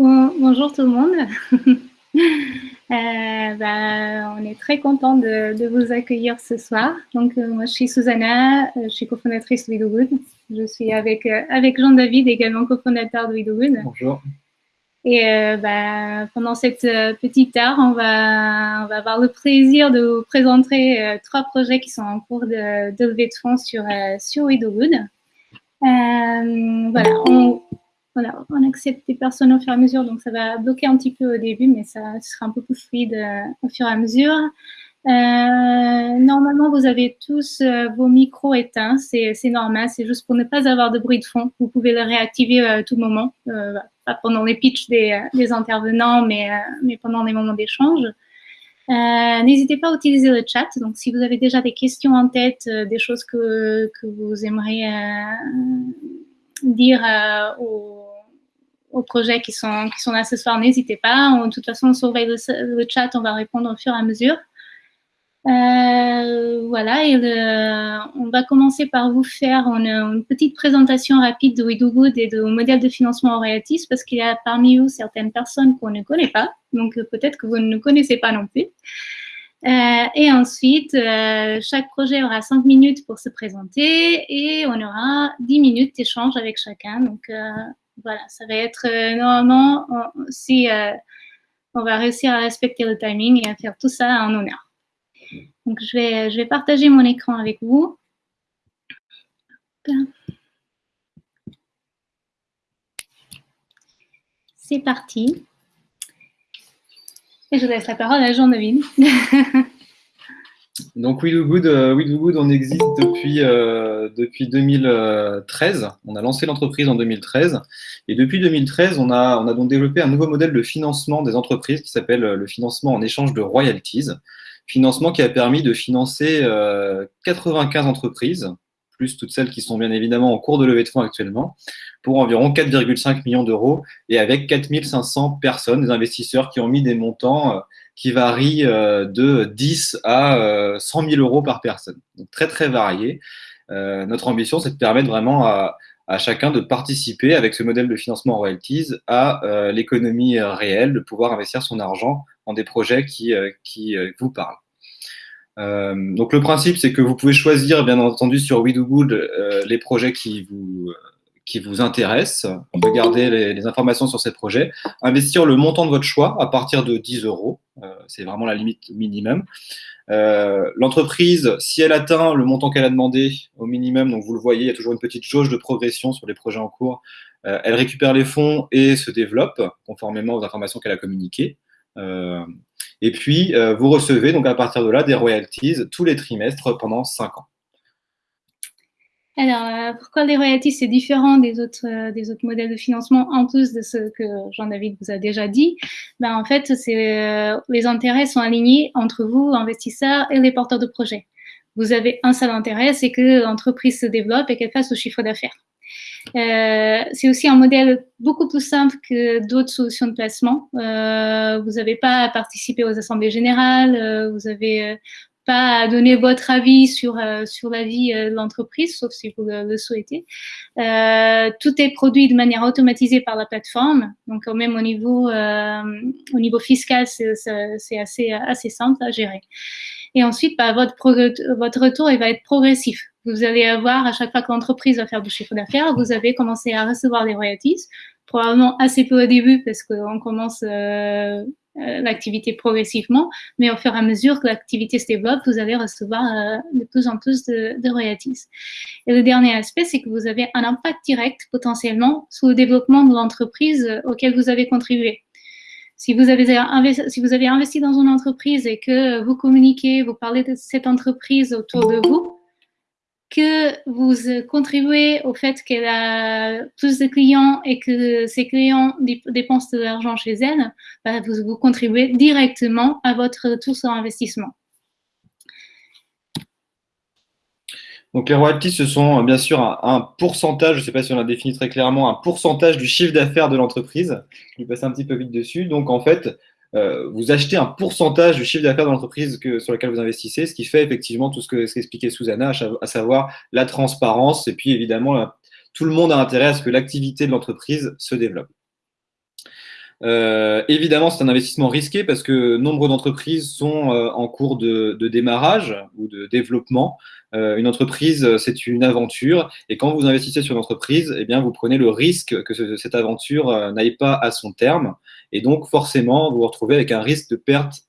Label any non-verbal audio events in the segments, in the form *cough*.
bonjour tout le monde. *laughs* Euh, bah, on est très content de, vous accueillir ce soir. Donc, euh, moi, je suis Susanna, euh, je suis cofondatrice de WeDoGood. Je suis avec, avec Jean-David, également cofondateur de WeDoGood. Bonjour. Et bah, pendant cette petite heure, on va, on va avoir le plaisir de vous présenter trois projets qui sont en cours de, de levée de fonds sur, sur WeDoGood. voilà, on, on accepte des personnes au fur et à mesure, donc ça va bloquer un petit peu au début, mais ça sera un peu plus fluide euh, au fur et à mesure. Euh, normalement, vous avez tous euh, vos micros éteints, c'est normal, c'est juste pour ne pas avoir de bruit de fond. Vous pouvez le réactiver à tout moment, pas pendant les pitchs des, intervenants, mais, mais pendant les moments d'échange. N'hésitez pas à utiliser le chat. Donc, si vous avez déjà des questions en tête, des choses que, que vous aimeriez dire aux aux projets qui sont, qui sont là ce soir, n'hésitez pas. de toute façon, on surveille le, chat, on va répondre au fur et à mesure. Euh, voilà, et on va commencer par vous faire une, petite présentation rapide de WeDoGood et de modèle de financement en réatis, parce qu'il y a parmi vous certaines personnes qu'on ne connaît pas, donc peut-être que vous ne connaissez pas non plus. Euh, et ensuite, euh, chaque projet aura 5 minutes pour se présenter et on aura 10 minutes d'échange avec chacun. Voilà, ça va être euh, normalement, si euh, on va réussir à respecter le timing et à faire tout ça en honneur. Donc, je vais, je vais partager mon écran avec vous. C'est parti. Et je laisse la parole à Jean-David. *laughs* Donc We Do Good, euh, on existe depuis, euh, depuis 2013. On a lancé l'entreprise en 2013. Et depuis 2013, on a, on a donc développé un nouveau modèle de financement des entreprises qui s'appelle euh, le financement en échange de royalties. Financement qui a permis de financer 95 entreprises, plus toutes celles qui sont bien évidemment en cours de levée de fonds actuellement, pour environ 4,5 millions d'euros et avec 4500 personnes, des investisseurs qui ont mis des montants qui varie euh, de 10 à 100 euh, 000 euros par personne. Donc très très varié. Euh, notre ambition, c'est de permettre vraiment à, chacun de participer avec ce modèle de financement royalties à l'économie réelle, de pouvoir investir son argent en des projets qui, qui vous parlent. donc le principe, c'est que vous pouvez choisir, bien entendu, sur We Do les projets qui vous, qui vous intéresse, regardez les, les, informations sur ces projets, investir le montant de votre choix à partir de 10 euros, euh, c'est vraiment la limite minimum. Euh, l'entreprise, si elle atteint le montant qu'elle a demandé au minimum, donc vous le voyez, il y a toujours une petite jauge de progression sur les projets en cours, euh, elle récupère les fonds et se développe conformément aux informations qu'elle a communiquées. et puis, vous recevez donc à partir de là des royalties tous les trimestres pendant 5 ans. Alors, euh, pourquoi les royalties, c'est différent des autres, euh, des autres modèles de financement, en plus de ce que Jean-David vous a déjà dit? Ben, En fait, euh, les intérêts sont alignés entre vous, investisseurs, et les porteurs de projets. Vous avez un seul intérêt, c'est que l'entreprise se développe et qu'elle fasse au chiffre d'affaires. c'est aussi un modèle beaucoup plus simple que d'autres solutions de placement. vous n'avez pas à participer aux assemblées générales, vous avez à donner votre avis sur, euh, sur la vie euh, de l'entreprise, sauf si vous le, souhaitez. Euh, tout est produit de manière automatisée par la plateforme, donc même au niveau, au niveau fiscal, c'est assez, assez simple à gérer. Et ensuite, bah, votre, votre retour il va être progressif. Vous allez avoir, à chaque fois que l'entreprise va faire du chiffre d'affaires, vous avez commencé à recevoir des royalties, probablement assez peu au début parce qu'on commence euh, l'activité progressivement, mais au fur et à mesure que l'activité se développe, vous allez recevoir euh, de plus en plus de, royalties. Et le dernier aspect, c'est que vous avez un impact direct potentiellement sur le développement de l'entreprise auquel vous avez contribué. Si vous avez investi dans une entreprise et que vous communiquez, vous parlez de cette entreprise autour de vous, que vous contribuez au fait qu'elle a plus de clients et que ces clients dépensent de l'argent chez elle, bah, vous, vous contribuez directement à votre retour sur investissement. Donc les royalties, ce sont bien sûr un, pourcentage, je ne sais pas si on l'a défini très clairement, un pourcentage du chiffre d'affaires de l'entreprise. Je vais passer un petit peu vite dessus. Donc en fait, euh, vous achetez un pourcentage du chiffre d'affaires de l'entreprise sur laquelle vous investissez, ce qui fait effectivement tout ce que qu'expliquait Susanna, à savoir la transparence et puis évidemment tout le monde a intérêt à ce que l'activité de l'entreprise se développe. Euh, évidemment, c'est un investissement risqué parce que nombre d'entreprises sont euh, en cours de, démarrage ou de développement. Euh, une entreprise, c'est une aventure. Et quand vous investissez sur une entreprise, eh bien, vous prenez le risque que cette aventure n'aille pas à son terme. Et donc, forcément, vous vous retrouvez avec un risque de perte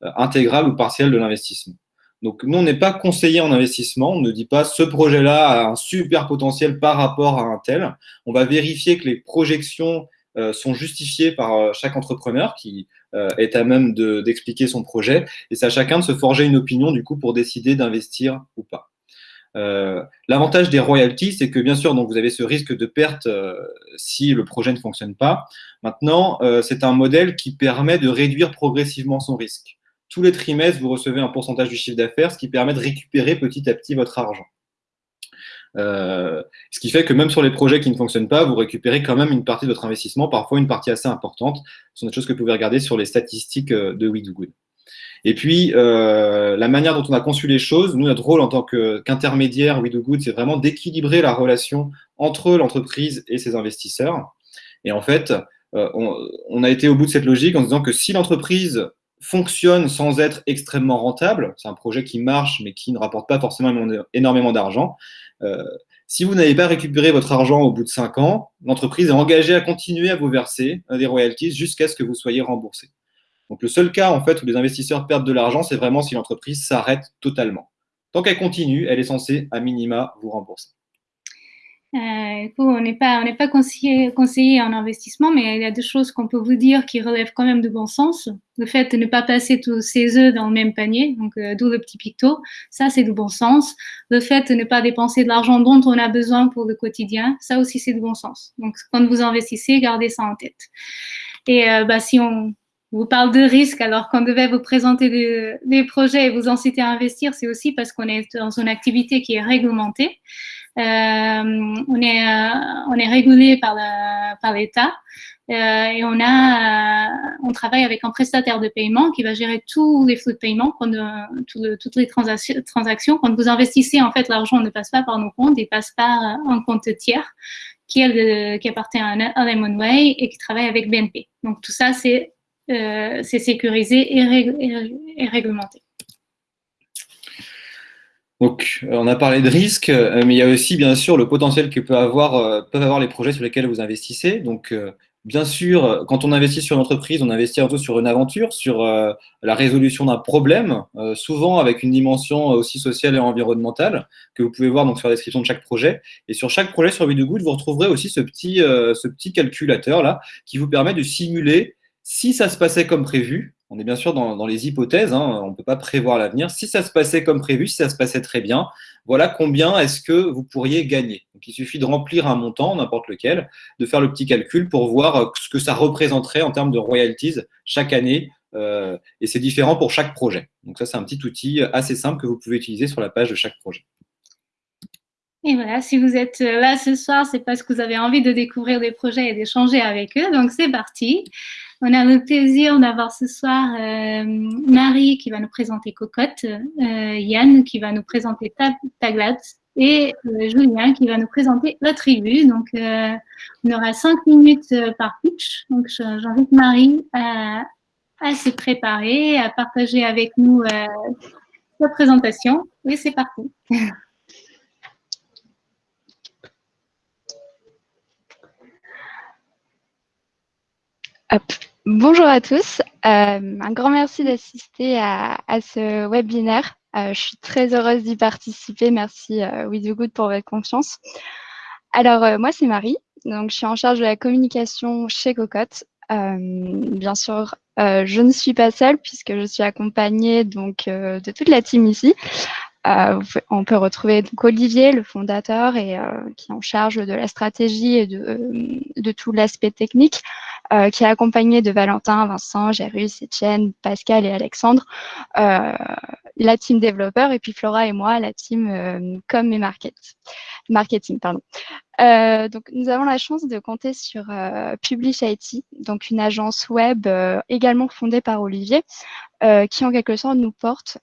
intégrale ou partielle de l'investissement. Donc, nous, on n'est pas conseiller en investissement. On ne dit pas ce projet-là a un super potentiel par rapport à un tel. On va vérifier que les projections euh, sont justifiées par euh, chaque entrepreneur qui euh, est à même d'expliquer son projet. Et c'est à chacun de se forger une opinion, du coup, pour décider d'investir ou pas. L'avantage des royalties, c'est que bien sûr, donc, vous avez ce risque de perte si le projet ne fonctionne pas. Maintenant, c'est un modèle qui permet de réduire progressivement son risque. Tous les trimestres, vous recevez un pourcentage du chiffre d'affaires, ce qui permet de récupérer petit à petit votre argent. Euh, ce qui fait que même sur les projets qui ne fonctionnent pas, vous récupérez quand même une partie de votre investissement, parfois une partie assez importante. Ce sont des choses que vous pouvez regarder sur les statistiques euh, de We Do Good. Et puis, euh, la manière dont on a conçu les choses, nous, notre rôle en tant qu'intermédiaire We Do Good, c'est vraiment d'équilibrer la relation entre l'entreprise et ses investisseurs. Et en fait, on, a été au bout de cette logique en disant que si l'entreprise fonctionne sans être extrêmement rentable, c'est un projet qui marche mais qui ne rapporte pas forcément énormément d'argent, si vous n'avez pas récupéré votre argent au bout de 5 ans, l'entreprise est engagée à continuer à vous verser euh, des royalties jusqu'à ce que vous soyez remboursé. Donc le seul cas en fait où les investisseurs perdent de l'argent, c'est vraiment si l'entreprise s'arrête totalement. Tant qu'elle continue, elle est censée à minima vous rembourser. Euh, on n'est pas, on conseillé, en investissement, mais il y a deux choses qu'on peut vous dire qui relèvent quand même de bon sens. Le fait de ne pas passer tous ses œufs dans le même panier, donc euh, d'où le petit picto, ça c'est de bon sens. Le fait de ne pas dépenser de l'argent dont on a besoin pour le quotidien, ça aussi c'est de bon sens. Donc quand vous investissez, gardez ça en tête. Et euh, bah, si on vous parle de risque alors qu'on devait vous présenter des, des projets et vous inciter à investir, c'est aussi parce qu'on est dans une activité qui est réglementée. Euh, on, est, euh, on est régulé par l'État euh, et on, a, on travaille avec un prestataire de paiement qui va gérer tous les flux de paiement, quand, toutes les transactions. Quand vous investissez, en fait, l'argent ne passe pas par nos comptes, il passe par un compte tiers qui, est qui appartient à, Lemonway et qui travaille avec BNP. Donc tout ça, c'est sécurisé et réglementé. Donc, euh, on a parlé de risques, euh, mais il y a aussi, bien sûr, le potentiel que peut avoir, euh, peuvent avoir les projets sur lesquels vous investissez. Donc, bien sûr, quand on investit sur une entreprise, on investit surtout sur une aventure, sur la résolution d'un problème, souvent avec une dimension aussi sociale et environnementale, que vous pouvez voir donc, sur la description de chaque projet. Et sur chaque projet sur Good, vous retrouverez aussi ce petit, ce petit calculateur-là, qui vous permet de simuler si ça se passait comme prévu, on est bien sûr dans, les hypothèses, hein, on ne peut pas prévoir l'avenir. Si ça se passait comme prévu, si ça se passait très bien, voilà combien est-ce que vous pourriez gagner. Il suffit de remplir un montant, n'importe lequel, de faire le petit calcul pour voir euh, ce que ça représenterait en termes de royalties chaque année. Euh, et c'est différent pour chaque projet. Donc ça, c'est un petit outil assez simple que vous pouvez utiliser sur la page de chaque projet. Et voilà, si vous êtes là ce soir, c'est parce que vous avez envie de découvrir des projets et d'échanger avec eux. Donc c'est parti. On a le plaisir d'avoir ce soir euh, Marie qui va nous présenter Cocotte, euh, Yann qui va nous présenter Taglat et euh, Julien qui va nous présenter la tribu. Donc, on aura cinq minutes par pitch. Donc, j'invite Marie à, à, se préparer, à partager avec nous sa présentation. Et c'est parti. *laughs* Bonjour à tous. Euh, un grand merci d'assister à, ce webinaire. Euh, je suis très heureuse d'y participer. Merci euh, With Good pour votre confiance. Alors, moi, c'est Marie. Donc, je suis en charge de la communication chez Cocotte. bien sûr, je ne suis pas seule puisque je suis accompagnée donc, de toute la team ici. On peut retrouver donc Olivier, le fondateur, et qui est en charge de la stratégie et de, de tout l'aspect technique. Euh, qui est accompagné de Valentin, Vincent, Jérus, Etienne, Pascal et Alexandre, euh, la team développeur, et puis Flora et moi, la team euh, com et market, marketing. Pardon. Donc, nous avons la chance de compter sur Publish IT, donc une agence web également fondée par Olivier, qui en quelque sorte nous porte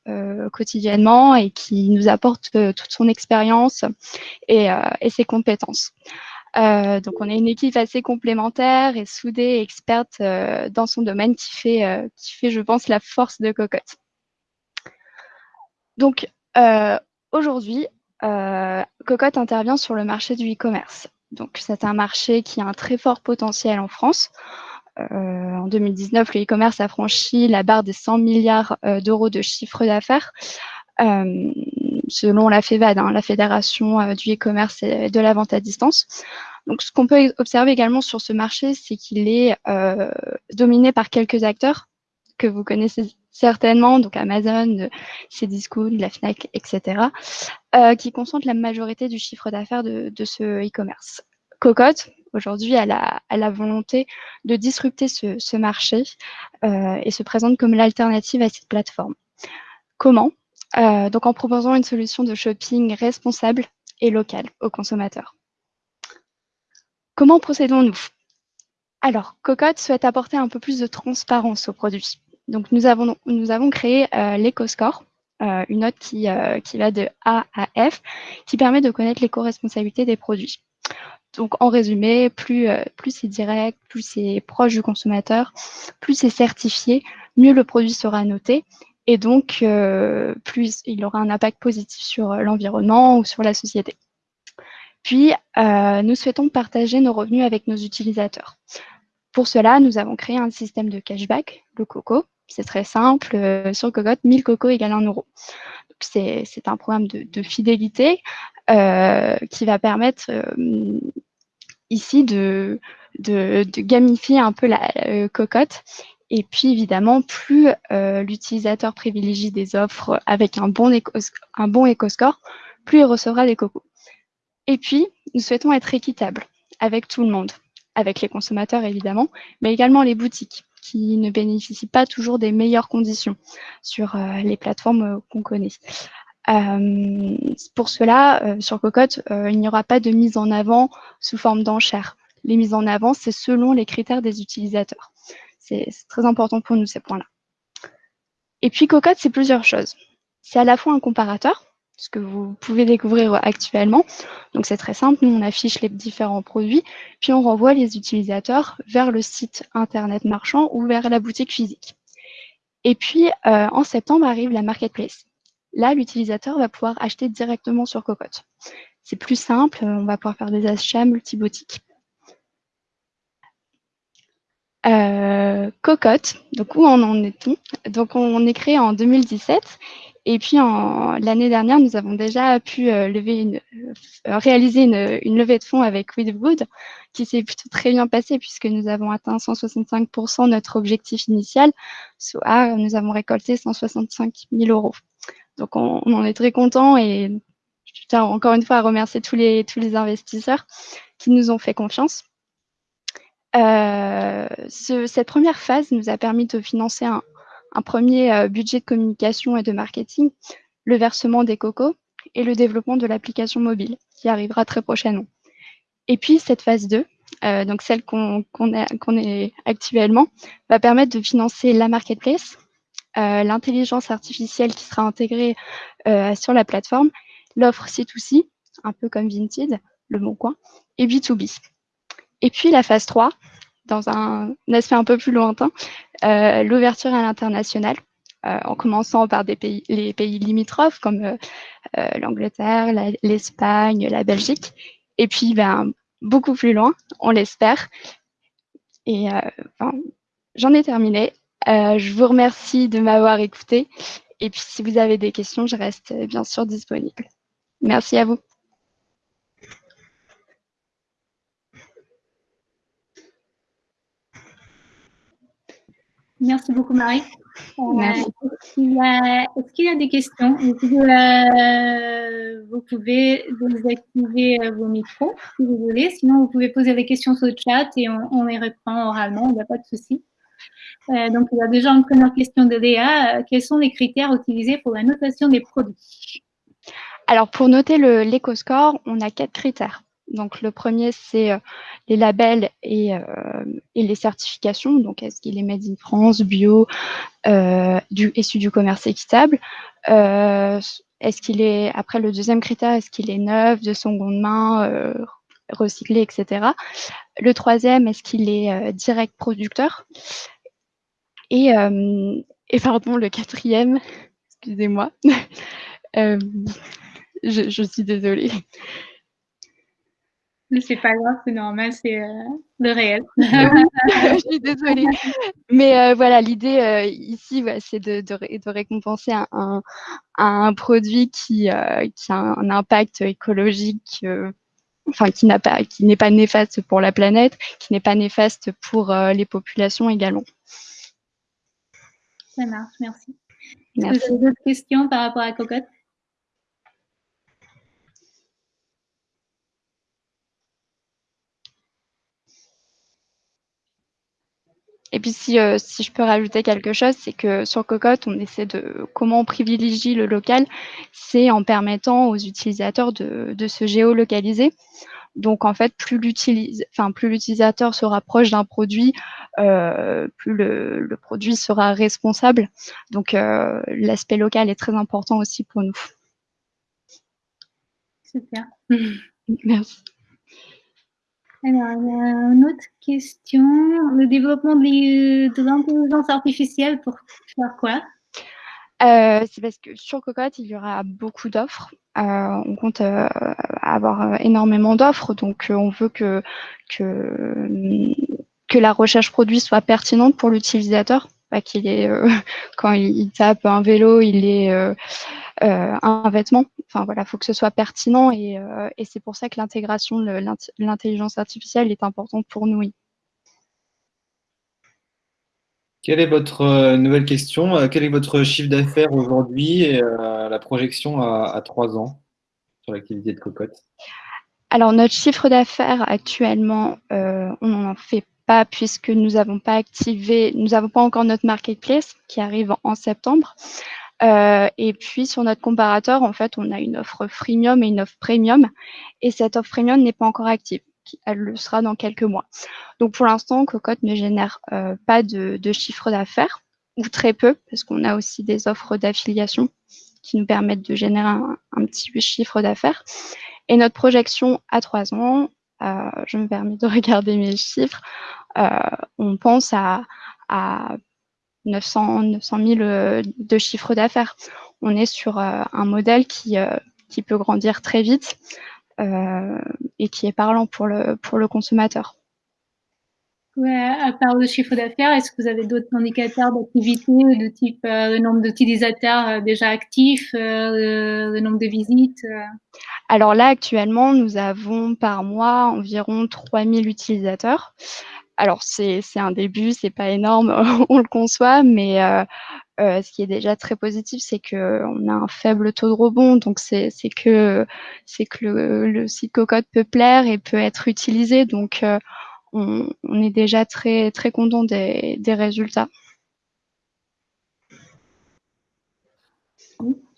quotidiennement et qui nous apporte toute son expérience et, et, ses compétences. donc, on est une équipe assez complémentaire et soudée, experte dans son domaine qui fait, qui fait, je pense, la force de Cocotte. Donc, aujourd'hui, Cocotte intervient sur le marché du e-commerce. Donc, c'est un marché qui a un très fort potentiel en France. Euh, en 2019, le e-commerce a franchi la barre des 100 milliards euh, d'euros de chiffre d'affaires euh, selon la FEVAD, hein, la Fédération du e-commerce et de la vente à distance. Donc, ce qu'on peut observer également sur ce marché, c'est qu'il est, dominé par quelques acteurs que vous connaissez certainement, donc Amazon, Cdiscount, la Fnac, etc., qui concentrent la majorité du chiffre d'affaires de, ce e-commerce. Cocotte, aujourd'hui, a, la volonté de disrupter ce, marché euh, et se présente comme l'alternative à cette plateforme. Comment? Euh, Donc en proposant une solution de shopping responsable et locale aux consommateurs. Comment procédons-nous? Alors, Cocotte souhaite apporter un peu plus de transparence aux produits. Donc, nous avons, créé euh, l'EcoScore, euh, une note qui, qui va de A à F, qui permet de connaître l'éco-responsabilité des produits. Donc, en résumé, plus, euh, c'est direct, plus c'est proche du consommateur, plus c'est certifié, mieux le produit sera noté. Et donc, euh, plus il aura un impact positif sur euh, l'environnement ou sur la société. Puis, nous souhaitons partager nos revenus avec nos utilisateurs. Pour cela, nous avons créé un système de cashback, le COCO. C'est très simple. sur Cocotte, 1000 COCO égale 1 euro. C'est un programme de, fidélité qui va permettre ici de, gamifier un peu la euh, cocotte. Et puis évidemment, plus euh, l'utilisateur privilégie des offres avec un bon, éco un bon éco-score, plus il recevra des cocos. Et puis, nous souhaitons être équitables avec tout le monde, avec les consommateurs évidemment, mais également les boutiques qui ne bénéficient pas toujours des meilleures conditions sur euh, les plateformes qu'on connaît. Euh, pour cela, euh, sur Cocotte, euh, il n'y aura pas de mise en avant sous forme d'enchères. Les mises en avant, c'est selon les critères des utilisateurs. C'est très important pour nous, ces points-là. Et puis, Cocotte, c'est plusieurs choses. C'est à la fois un comparateur, ce que vous pouvez découvrir actuellement. Donc, c'est très simple. Nous, on affiche les différents produits, puis on renvoie les utilisateurs vers le site Internet marchand ou vers la boutique physique. Et puis, en septembre arrive la marketplace. Là, l'utilisateur va pouvoir acheter directement sur Cocotte. C'est plus simple, on va pouvoir faire des achats multiboutiques. Euh, Cocotte, donc où en est-on? Donc on est créé en 2017 et puis l'année dernière, nous avons déjà pu euh, euh, réaliser une, levée de fonds avec Wood qui s'est plutôt très bien passée puisque nous avons atteint 165% notre objectif initial, soit nous avons récolté 165 000 euros. Donc, on, en est très content et je tiens encore une fois à remercier tous les, tous les investisseurs qui nous ont fait confiance. Euh, cette première phase nous a permis de financer un, premier euh, budget de communication et de marketing, le versement des cocos et le développement de l'application mobile qui arrivera très prochainement. Et puis cette phase 2, euh, donc celle qu'on est actuellement, va permettre de financer la marketplace, euh, l'intelligence artificielle qui sera intégrée sur la plateforme, l'offre C2C, un peu comme Vinted, le bon coin, et B2B. Et puis la phase 3, dans un, aspect un peu plus lointain, euh, l'ouverture à l'international, en commençant par les pays limitrophes comme l'Angleterre, l'Espagne, la, Belgique, et puis ben, beaucoup plus loin, on l'espère. Et j'en ai terminé. Euh, je vous remercie de m'avoir écouté. Et puis, si vous avez des questions, je reste euh, bien sûr disponible. Merci à vous. Merci beaucoup, Marie. Euh. Est-ce qu'il y, a des questions? Vous pouvez, désactiver vos micros si vous voulez. Sinon, vous pouvez poser des questions sur le chat et on, on les répond oralement. Il n'y a pas de souci. Euh, donc, il y a déjà une première question de Léa. Euh, quels sont les critères utilisés pour la notation des produits? Alors, pour noter l'éco-score, on a quatre critères. Donc, le premier, c'est euh, les labels et, les certifications. Donc, est-ce qu'il est made in France, bio, du, issu du commerce équitable? Est-ce qu'il est, après le deuxième critère, est-ce qu'il est neuf, de seconde main, recyclé, etc. Le troisième, est-ce qu'il est direct producteur? Et, pardon, le quatrième, excusez-moi, *laughs* je, suis désolée. C'est pas grave, c'est normal, c'est le réel. *laughs* je suis désolée. Mais voilà, l'idée ici, c'est de, de, récompenser un, un, produit qui, qui, a un impact écologique enfin qui n'a pas qui n'est pas néfaste pour la planète, qui n'est pas néfaste pour les populations également. Ça marche, merci. merci. Vous avez d'autres questions par rapport à Cocotte? Et puis si, euh, si je peux rajouter quelque chose, c'est que sur Cocotte, on essaie de comment on privilégie le local, c'est en permettant aux utilisateurs de, de se géolocaliser. Donc en fait, plus l'utilisateur se rapproche d'un produit, euh, plus le, le, produit sera responsable. Donc euh, l'aspect local est très important aussi pour nous. Super. *laughs* Merci. Alors, il y a une autre question. Le développement de l'intelligence artificielle pour faire quoi? Euh, c'est parce que sur Cocotte, il y aura beaucoup d'offres. Euh, on compte euh, avoir énormément d'offres, donc on veut que, que, que la recherche produit soit pertinente pour l'utilisateur, qu'il est *laughs* quand il, tape un vélo, il est un vêtement. Enfin voilà, il faut que ce soit pertinent et, et c'est pour ça que l'intégration de l'intelligence artificielle est importante pour nous. Quelle est votre euh, nouvelle question? Euh, Quel est votre chiffre d'affaires aujourd'hui et euh, la projection à, trois ans sur l'activité de Cocotte? Alors, notre chiffre d'affaires actuellement, on n'en fait pas puisque nous n'avons pas activé, nous n'avons pas encore notre marketplace qui arrive en septembre. et puis sur notre comparateur, en fait, on a une offre freemium et une offre premium. Et cette offre premium n'est pas encore active elle le sera dans quelques mois. Donc pour l'instant, Cocotte ne génère euh, pas de, chiffre d'affaires, ou très peu, parce qu'on a aussi des offres d'affiliation qui nous permettent de générer un, petit chiffre d'affaires. Et notre projection à trois ans, euh, je me permets de *laughs* regarder mes chiffres, euh, on pense à, 900, 900 000 de chiffre d'affaires. On est sur un modèle qui, peut grandir très vite euh, et qui est parlant pour le consommateur. Ouais, à part le chiffre d'affaires, est-ce que vous avez d'autres indicateurs d'activité de type euh, le nombre d'utilisateurs euh, déjà actifs, le, nombre de visites Alors là, actuellement, nous avons par mois environ 3000 utilisateurs. Alors, c'est un début, c'est pas énorme, *laughs* on le conçoit, mais euh, ce qui est déjà très positif, c'est qu'on a un faible taux de rebond, donc c'est que, que le, site Cocotte peut plaire et peut être utilisé, donc euh, on, est déjà très, très content des, résultats.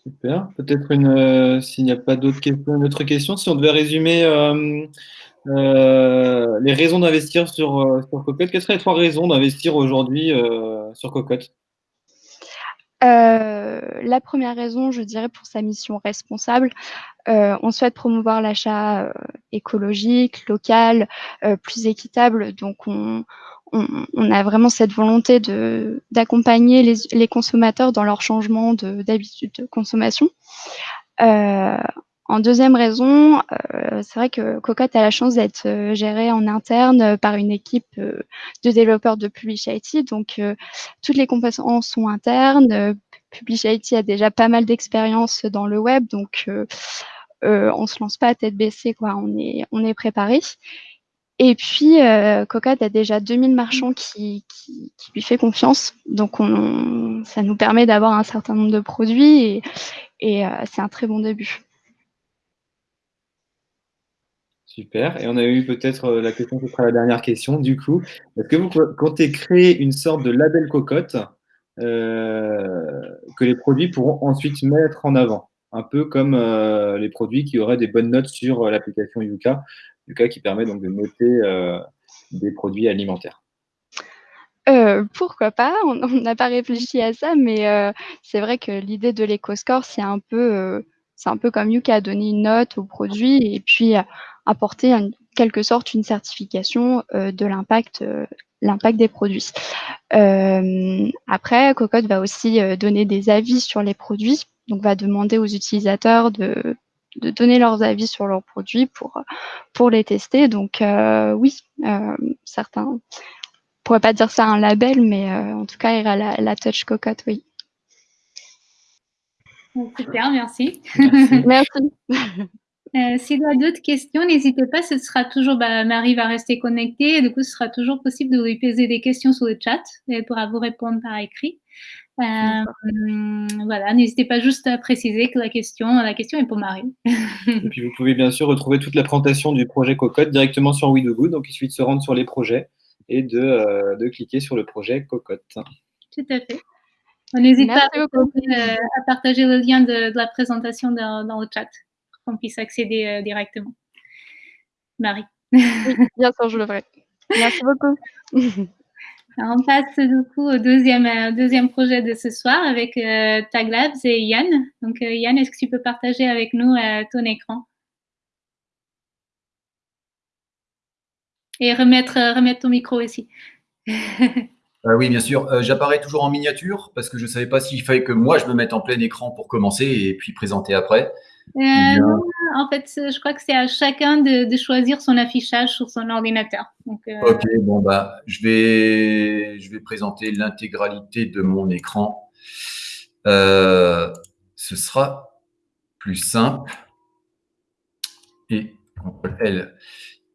Super. Peut-être une, euh, s'il n'y a pas d'autres questions, si on devait résumer les raisons d'investir sur, sur Cocotte, quelles seraient les trois raisons d'investir aujourd'hui sur Cocotte? euh, la première raison, je dirais, pour sa mission responsable, euh, on souhaite promouvoir l'achat euh, écologique, local, plus équitable. Donc, on, a vraiment cette volonté d'accompagner les, les, consommateurs dans leur changement d'habitude de, consommation. En deuxième raison, euh, c'est vrai que Cocotte a la chance d'être euh, gérée en interne euh, par une équipe de développeurs de Publish IT. Donc, toutes les compétences sont internes. Publish IT a déjà pas mal d'expérience dans le web, donc on se lance pas à tête baissée, quoi. On est, on est préparé. Et puis, Cocotte a déjà 2000 marchands qui, qui, lui fait confiance. Donc, on, ça nous permet d'avoir un certain nombre de produits et, et c'est un très bon début. Super. Et on a eu peut-être euh, la question qui sera la dernière question, du coup. Est-ce que vous comptez créer une sorte de label cocotte euh, que les produits pourront ensuite mettre en avant? Un peu comme euh, les produits qui auraient des bonnes notes sur l'application Yuka, Yuka qui permet donc de noter des produits alimentaires. pourquoi pas? On n'a pas réfléchi à ça, mais c'est vrai que l'idée de l'éco-score, c'est un peu un peu comme Yuka, donner une note au produit et puis apporter quelque sorte une certification de l'impact l'impact des produits. après, Cocotte va aussi donner des avis sur les produits, donc va demander aux utilisateurs de, de donner leurs avis sur leurs produits pour, pour les tester. Donc oui, certains, on pourrait pas dire ça un label, mais en tout cas, il y a la, la touch cocotte, oui. Super, merci. Merci. *laughs* *laughs* Euh, S'il y a d'autres questions, n'hésitez pas. Ce sera toujours, bah, Marie va rester connectée. du coup, ce sera toujours possible de lui poser des questions sur le chat. Elle pourra vous répondre par écrit. Euh, voilà, n'hésitez pas juste à préciser que la question, la question est pour Marie. *laughs* Et puis, vous pouvez bien sûr retrouver toute la présentation du projet Cocotte directement sur WeDoGood. Donc, il suffit de se rendre sur les projets et de, euh, de cliquer sur le projet Cocotte. Tout à fait. N'hésitez pas à, à, partager le lien de, de la présentation dans, dans le chat qu'on puisse accéder euh, directement. Marie. *laughs* bien sûr, je le ferai. Merci beaucoup. *laughs* on passe du coup au deuxième, euh, deuxième projet de ce soir avec euh, Taglabs et Yann. Donc Yann, est-ce que tu peux partager avec nous ton écran? Et remettre, remettre ton micro aussi. *laughs* oui, bien sûr. J'apparais toujours en miniature parce que je ne savais pas s'il fallait que moi je me mette en plein écran pour commencer et puis présenter après. Euh, en fait, je crois que c'est à chacun de, choisir son affichage sur son ordinateur. Euh, ok, bon, bah, je vais, je vais présenter l'intégralité de mon écran. Euh, ce sera plus simple. Et L.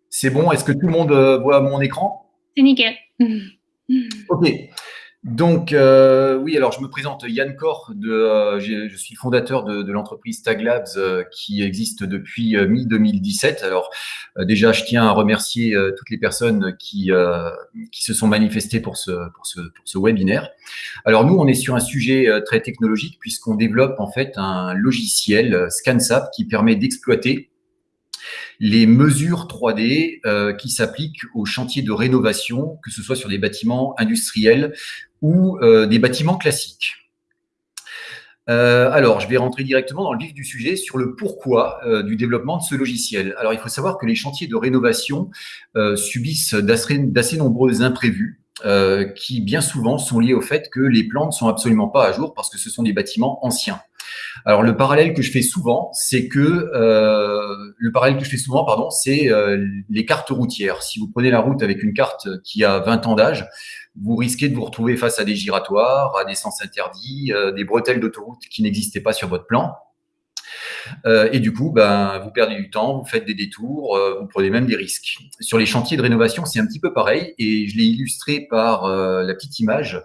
C'est bon Est-ce que tout le monde voit mon écran? C'est nickel. Ok. Donc, euh, oui, alors je me présente Yann Kor, de, euh, je suis fondateur de, de l'entreprise Taglabs euh, qui existe depuis mi-2017. Alors, déjà, je tiens à remercier toutes les personnes qui, qui se sont manifestées pour ce, pour, ce, pour ce webinaire. Alors, nous, on est sur un sujet très technologique puisqu'on développe en fait un logiciel ScanSAP qui permet d'exploiter les mesures 3D euh, qui s'appliquent aux chantiers de rénovation, que ce soit sur des bâtiments industriels ou euh, des bâtiments classiques. Euh, alors, je vais rentrer directement dans le vif du sujet sur le pourquoi du développement de ce logiciel. Alors, il faut savoir que les chantiers de rénovation subissent d'assez nombreux imprévus qui, bien souvent, sont liés au fait que les plans ne sont absolument pas à jour parce que ce sont des bâtiments anciens. Alors le parallèle que je fais souvent, c'est que euh, le parallèle que je fais souvent, pardon, c'est euh, les cartes routières. Si vous prenez la route avec une carte qui a 20 ans d'âge, vous risquez de vous retrouver face à des giratoires, à des sens interdits, euh, des bretelles d'autoroute qui n'existaient pas sur votre plan. et du coup, ben, vous perdez du temps, vous faites des détours, vous prenez même des risques. Sur les chantiers de rénovation, c'est un petit peu pareil, et je l'ai illustré par la petite image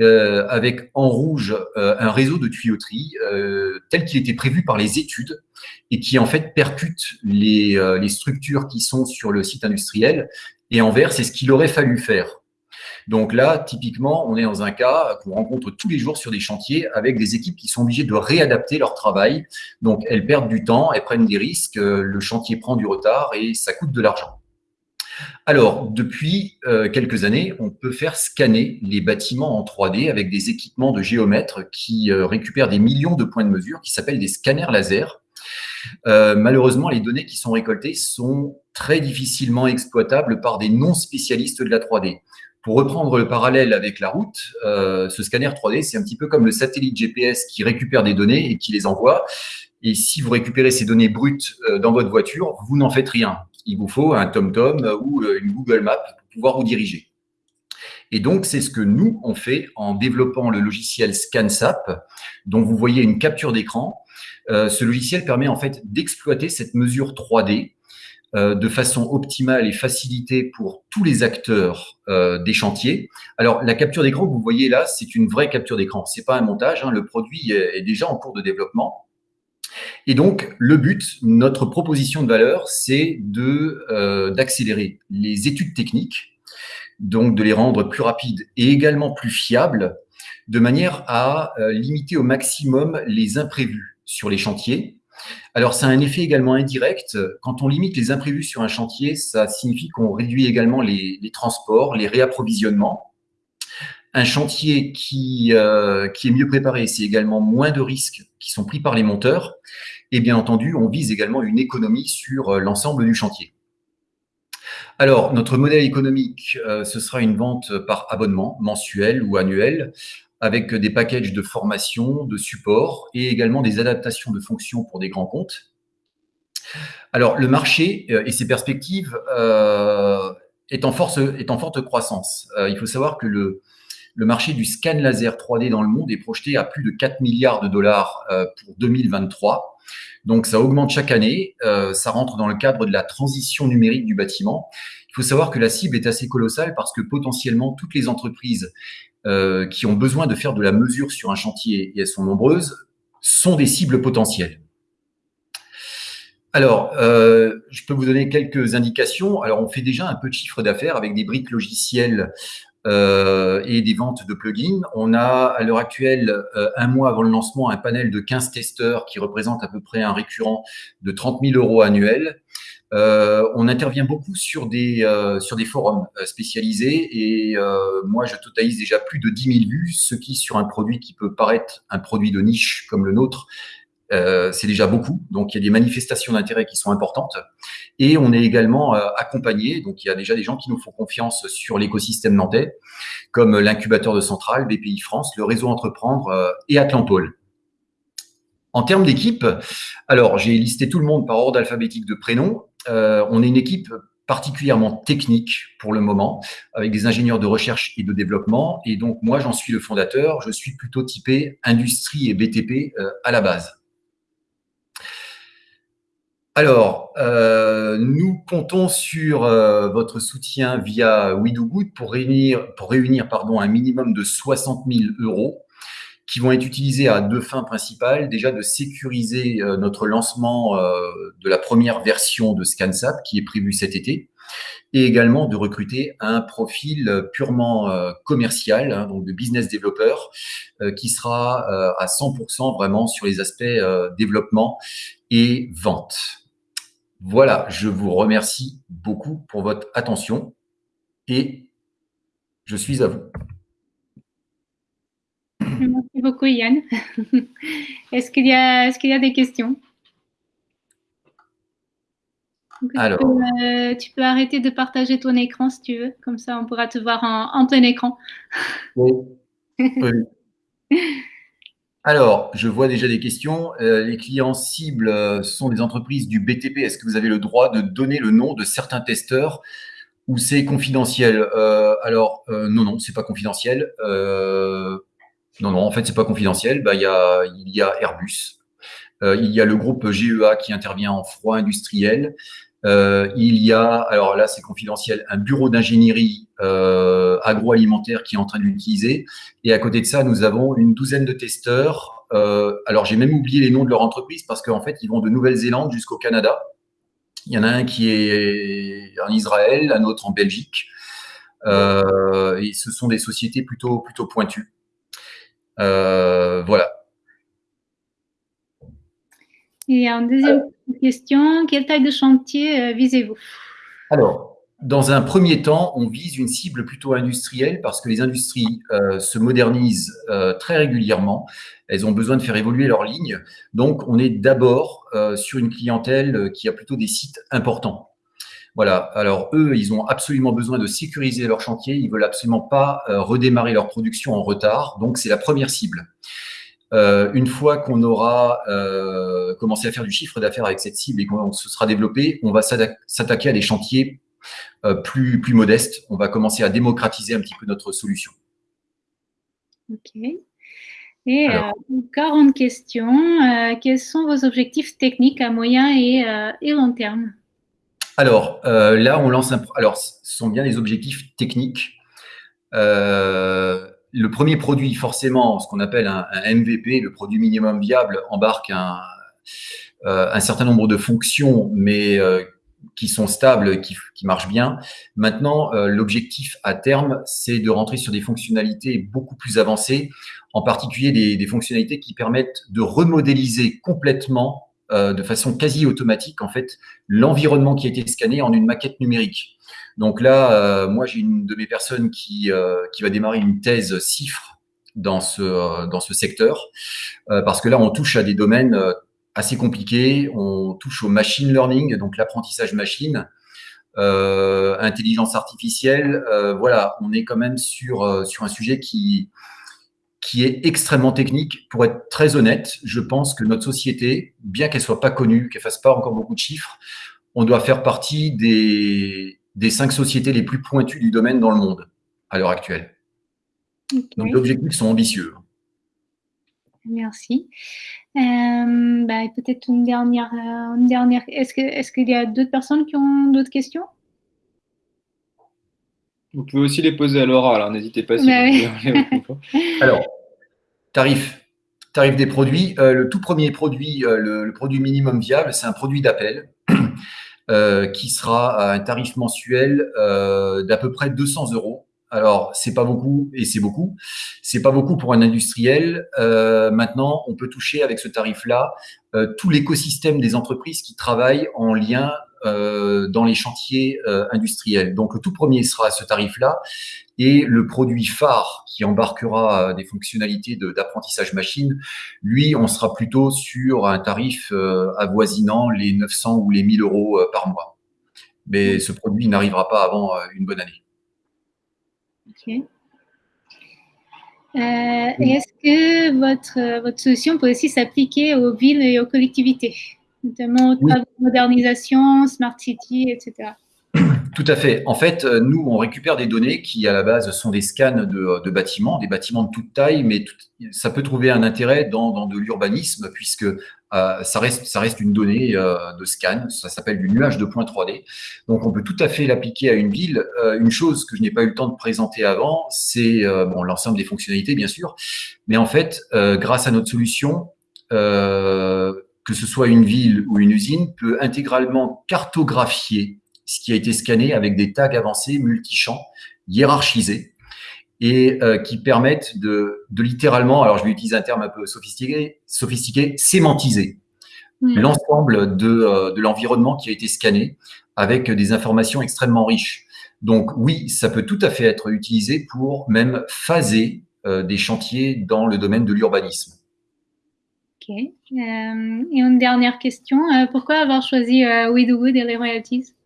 euh, avec en rouge euh, un réseau de tuyauterie euh, tel qu'il était prévu par les études et qui en fait percute les, les structures qui sont sur le site industriel. Et en vert, c'est ce qu'il aurait fallu faire. Donc là, typiquement, on est dans un cas qu'on rencontre tous les jours sur des chantiers avec des équipes qui sont obligées de réadapter leur travail. Donc elles perdent du temps, elles prennent des risques, le chantier prend du retard et ça coûte de l'argent. Alors, depuis euh, quelques années, on peut faire scanner les bâtiments en 3D avec des équipements de géomètres qui euh, récupèrent des millions de points de mesure qui s'appellent des scanners laser. Euh, malheureusement, les données qui sont récoltées sont très difficilement exploitables par des non-spécialistes de la 3D. Pour reprendre le parallèle avec la route, ce scanner 3D, c'est un petit peu comme le satellite GPS qui récupère des données et qui les envoie. Et si vous récupérez ces données brutes dans votre voiture, vous n'en faites rien il vous faut un TomTom ou euh, une Google Map pour pouvoir vous diriger. Et donc, c'est ce que nous, on fait en développant le logiciel ScanSAP, dont vous voyez une capture d'écran. Euh, ce logiciel permet en fait d'exploiter cette mesure 3D euh, de façon optimale et facilitée pour tous les acteurs des chantiers. Alors, la capture d'écran que vous voyez là, c'est une vraie capture d'écran. C'est pas un montage. Hein. le produit est déjà en cours de développement. Et donc, le but, notre proposition de valeur, c'est euh, d'accélérer les études techniques, donc de les rendre plus rapides et également plus fiables, de manière à euh, limiter au maximum les imprévus sur les chantiers. Alors, ça a un effet également indirect. Quand on limite les imprévus sur un chantier, ça signifie qu'on réduit également les, transports, les réapprovisionnements. Un chantier qui, euh, qui est mieux préparé, c'est également moins de risques qui sont pris par les monteurs. Et bien entendu, on vise également une économie sur euh, l'ensemble du chantier. Alors, notre modèle économique, ce sera une vente par abonnement mensuel ou annuel avec des packages de formation, de support et également des adaptations de fonctions pour des grands comptes. Alors, le marché et ses perspectives est, en force, est en forte croissance. il faut savoir que le, le marché du scan laser 3D dans le monde est projeté à plus de 4 milliards de dollars euh, pour 2023. Donc, ça augmente chaque année. Euh, ça rentre dans le cadre de la transition numérique du bâtiment. Il faut savoir que la cible est assez colossale parce que potentiellement, toutes les entreprises euh, qui ont besoin de faire de la mesure sur un chantier, et elles sont nombreuses, sont des cibles potentielles. Alors, je peux vous donner quelques indications. Alors, on fait déjà un peu de chiffre d'affaires avec des briques logicielles euh, et des ventes de plugins. On a à l'heure actuelle, euh, un mois avant le lancement, un panel de 15 testeurs qui représente à peu près un récurrent de 30 000 euros annuels. Euh, on intervient beaucoup sur des, sur des forums spécialisés et moi, je totalise déjà plus de 10 000 vues, ce qui, sur un produit qui peut paraître un produit de niche comme le nôtre, euh, c'est déjà beaucoup. Donc, il y a des manifestations d'intérêt qui sont importantes. Et on est également euh, accompagné. Donc, il y a déjà des gens qui nous font confiance sur l'écosystème nantais, comme l'incubateur de Centrale, BPI France, le réseau Entreprendre euh, et Atlantol. En termes d'équipe, alors j'ai listé tout le monde par ordre alphabétique de prénom. on est une équipe particulièrement technique pour le moment, avec des ingénieurs de recherche et de développement. Et donc, moi, j'en suis le fondateur. Je suis plutôt typé industrie et BTP à la base. Alors, euh, nous comptons sur euh, votre soutien via WeDoGood pour réunir, pour réunir pardon, un minimum de 60 000 euros qui vont être utilisés à deux fins principales. Déjà, de sécuriser euh, notre lancement de la première version de ScanSAP qui est prévu cet été et également de recruter un profil purement commercial, hein, donc de business développeur, qui sera à 100% vraiment sur les aspects développement et vente. Voilà, je vous remercie beaucoup pour votre attention et je suis à vous. Merci beaucoup Yann. *laughs* Est-ce qu'il y, a, des questions? Alors. Euh, tu peux, arrêter de partager ton écran si tu veux, comme ça on pourra te voir en, plein écran. oui. *laughs* Alors, je vois déjà des questions. Euh, les clients cibles euh, sont des entreprises du BTP. Est-ce que vous avez le droit de donner le nom de certains testeurs ou c'est confidentiel? Euh, Alors, non, non, c'est pas confidentiel. non, non, en fait, c'est pas confidentiel. Bah, il y a, il y a Airbus. il y a le groupe GEA qui intervient en froid industriel. Euh, il y a, alors là c'est confidentiel, un bureau d'ingénierie euh, agroalimentaire qui est en train de l'utiliser. Et à côté de ça, nous avons une douzaine de testeurs. Euh, alors j'ai même oublié les noms de leur entreprise parce qu'en fait, ils vont de Nouvelle-Zélande jusqu'au Canada. Il y en a un qui est en Israël, un autre en Belgique. et ce sont des sociétés plutôt, plutôt pointues. voilà. Et en deuxième question, quelle taille de chantier euh, visez-vous? Alors, dans un premier temps, on vise une cible plutôt industrielle parce que les industries euh, se modernisent euh, très régulièrement. Elles ont besoin de faire évoluer leurs lignes. Donc, on est d'abord sur une clientèle qui a plutôt des sites importants. Voilà. Alors, eux, ils ont absolument besoin de sécuriser leur chantier. Ils veulent absolument pas redémarrer leur production en retard. Donc, c'est la première cible. Euh, une fois qu'on aura euh, commencé à faire du chiffre d'affaires avec cette cible et qu'on se sera développé, on va s'attaquer à des chantiers euh, plus, plus modestes. On va commencer à démocratiser un petit peu notre solution. OK. Et une 40 questions. quels sont vos objectifs techniques à moyen et, et long terme? Alors, là, on lance un... Alors, ce sont bien les objectifs techniques. Euh, le premier produit, forcément, ce qu'on appelle un, MVP, le produit minimum viable, embarque un, euh, certain nombre de fonctions, mais euh, qui sont stables, qui, qui marchent bien. Maintenant, euh, l'objectif à terme, c'est de rentrer sur des fonctionnalités beaucoup plus avancées, en particulier des, des fonctionnalités qui permettent de remodéliser complètement, de façon quasi automatique, en fait, l'environnement qui a été scanné en une maquette numérique. Donc là, euh, moi, j'ai une de mes personnes qui, euh, qui va démarrer une thèse CIFRE dans ce, euh, dans ce secteur, parce que là, on touche à des domaines assez compliqués. On touche au machine learning, donc l'apprentissage machine. intelligence artificielle. voilà, on est quand même sur, sur un sujet qui, qui est extrêmement technique. Pour être très honnête, je pense que notre société, bien qu'elle soit pas connue, qu'elle fasse pas encore beaucoup de chiffres, on doit faire partie des, des cinq sociétés les plus pointues du domaine dans le monde à l'heure actuelle. Donc, les objectifs sont ambitieux. Merci. Euh, bah, Peut-être une dernière. Euh, une dernière. Est-ce qu'il est qu'il y a d'autres personnes qui ont d'autres questions? Vous pouvez aussi les poser à Laura, alors n'hésitez pas. Si bah *laughs* alors, tarif. Des produits. Euh, le tout premier produit, le, produit minimum viable, c'est un produit d'appel *clears throat* qui sera à un tarif mensuel d'à peu près 200 euros alors, c'est pas beaucoup et c'est beaucoup. C'est pas beaucoup pour un industriel. Euh, maintenant, on peut toucher avec ce tarif-là euh, tout l'écosystème des entreprises qui travaillent en lien euh, dans les chantiers industriels. Donc, le tout premier sera ce tarif-là. Et le produit phare qui embarquera des fonctionnalités d'apprentissage machine, lui, on sera plutôt sur un tarif avoisinant les 900 ou les 1000 euros par mois. Mais ce produit n'arrivera pas avant une bonne année. Euh, est-ce que votre, votre solution peut aussi s'appliquer aux villes et aux collectivités, notamment aux travaux de modernisation, smart city, etc. Tout à fait. En fait, euh, nous, on récupère des données qui, à la base, sont des scans de, bâtiments, des bâtiments de toute taille, mais ça peut trouver un intérêt dans, de l'urbanisme, puisque euh, ça, reste, ça reste une donnée euh, de scan, ça s'appelle du nuage de points 3D. Donc, on peut tout à fait l'appliquer à une ville. une chose que je n'ai pas eu le temps de présenter avant, c'est bon, l'ensemble des fonctionnalités, bien sûr, mais en fait, grâce à notre solution, que ce soit une ville ou une usine, peut intégralement cartographier ce qui a été scanné avec des tags avancés multi-champs, hiérarchisés, et euh, qui permettent de, de, littéralement, alors je vais utiliser un terme un peu sophistiqué, sophistiqué sémantiser hmm. l'ensemble de, euh, de l'environnement qui a été scanné avec des informations extrêmement riches. Donc oui, ça peut tout à fait être utilisé pour même phaser euh, des chantiers dans le domaine de l'urbanisme. Ok. et une dernière question. pourquoi avoir choisi We Do Good et les royalties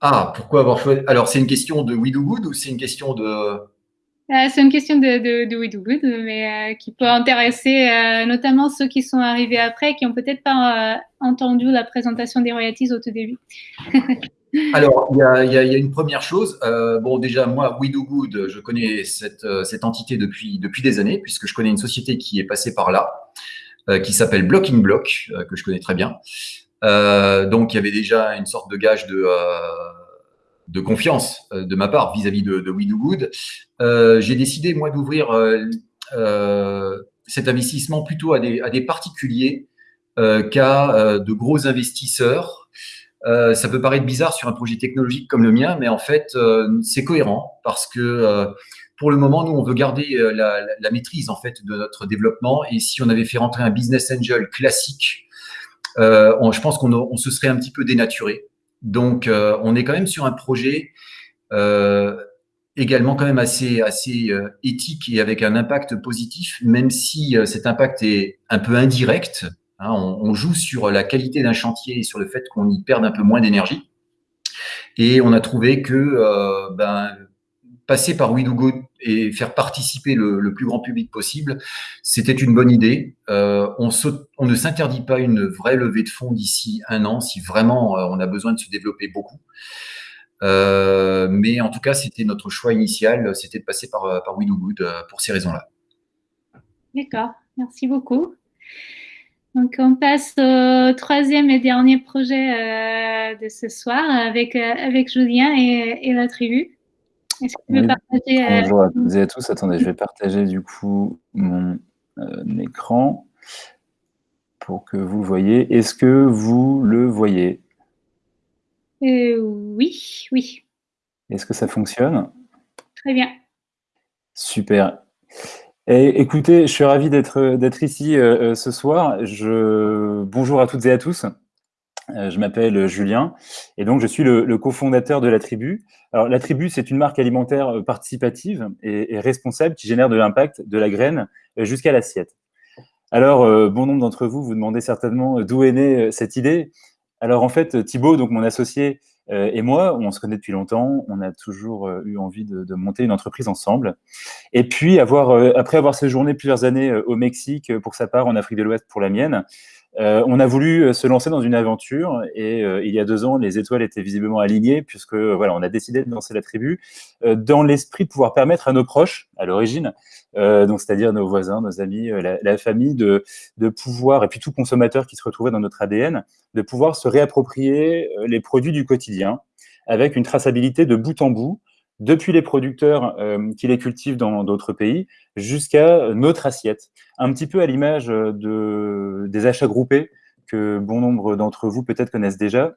ah, pourquoi avoir choisi Alors, c'est une question de We Do Good ou c'est une question de... Euh, c'est une question de, de, de We Do Good, mais euh, qui peut intéresser euh, notamment ceux qui sont arrivés après, qui n'ont peut-être pas entendu la présentation des royalties au tout début. *laughs* Alors, il y a, y a, une première chose. bon, déjà, moi, We Do Good, je connais cette, cette entité depuis, depuis des années, puisque je connais une société qui est passée par là, qui s'appelle Block in Block, que je connais très bien. Euh, donc, il y avait déjà une sorte de gage de, euh, confiance euh, de ma part vis-à-vis de, de We Do Good. J'ai décidé, moi, d'ouvrir cet investissement plutôt à des, à des particuliers qu'à de gros investisseurs. ça peut paraître bizarre sur un projet technologique comme le mien, mais en fait, c'est cohérent parce que pour le moment, nous, on veut garder la, la, maîtrise en fait de notre développement. Et si on avait fait rentrer un business angel classique euh, je pense qu'on se serait un petit peu dénaturé. Donc, euh, on est quand même sur un projet euh, également quand même assez, assez éthique et avec un impact positif, même si cet impact est un peu indirect. Hein, on, joue sur la qualité d'un chantier et sur le fait qu'on y perde un peu moins d'énergie. Et on a trouvé que ben, passer par WeDoGo et faire participer le, plus grand public possible, c'était une bonne idée. Euh, on, ne s'interdit pas une vraie levée de fonds d'ici un an si vraiment euh, on a besoin de se développer beaucoup. Euh, mais en tout cas, c'était notre choix initial, c'était de passer par, par pour ces raisons-là. D'accord, merci beaucoup. Donc, on passe au troisième et dernier projet de ce soir avec, avec Julien et, et la tribu. Est-ce que tu veux partager euh, Bonjour à toutes et à tous. Attendez, je vais partager du coup mon euh, écran pour que vous le voyez. Est-ce que vous le voyez? Euh, Oui, oui. Est-ce que ça fonctionne? Très bien. Super. Et, écoutez, je suis ravi d'être ici ce soir. Je, bonjour à toutes et à tous. Euh, je m'appelle Julien et donc je suis le, cofondateur de la Tribu. Alors la Tribu, c'est une marque alimentaire euh, participative et, responsable qui génère de l'impact de la graine euh, jusqu'à l'assiette. Alors, bon nombre d'entre vous vous demandez certainement d'où est née cette idée. Alors en fait, Thibaut, donc mon associé, Euh, et moi, on se connaît depuis longtemps, on a toujours euh, eu envie de, de, monter une entreprise ensemble. Et puis, avoir, euh, après avoir séjourné plusieurs années au Mexique pour sa part, en Afrique de l'Ouest pour la mienne, euh, on a voulu se lancer dans une aventure et euh, il y a deux ans, les étoiles étaient visiblement alignées puisque voilà, on a décidé de lancer la tribu euh, dans l'esprit de pouvoir permettre à nos proches, à l'origine, donc c'est-à-dire nos voisins, nos amis, la, la, famille, de, de pouvoir et puis tout consommateur qui se retrouvait dans notre ADN, de pouvoir se réapproprier les produits du quotidien avec une traçabilité de bout en bout depuis les producteurs euh, qui les cultivent dans d'autres pays jusqu'à notre assiette. Un petit peu à l'image de, des achats groupés que bon nombre d'entre vous peut-être connaissent déjà.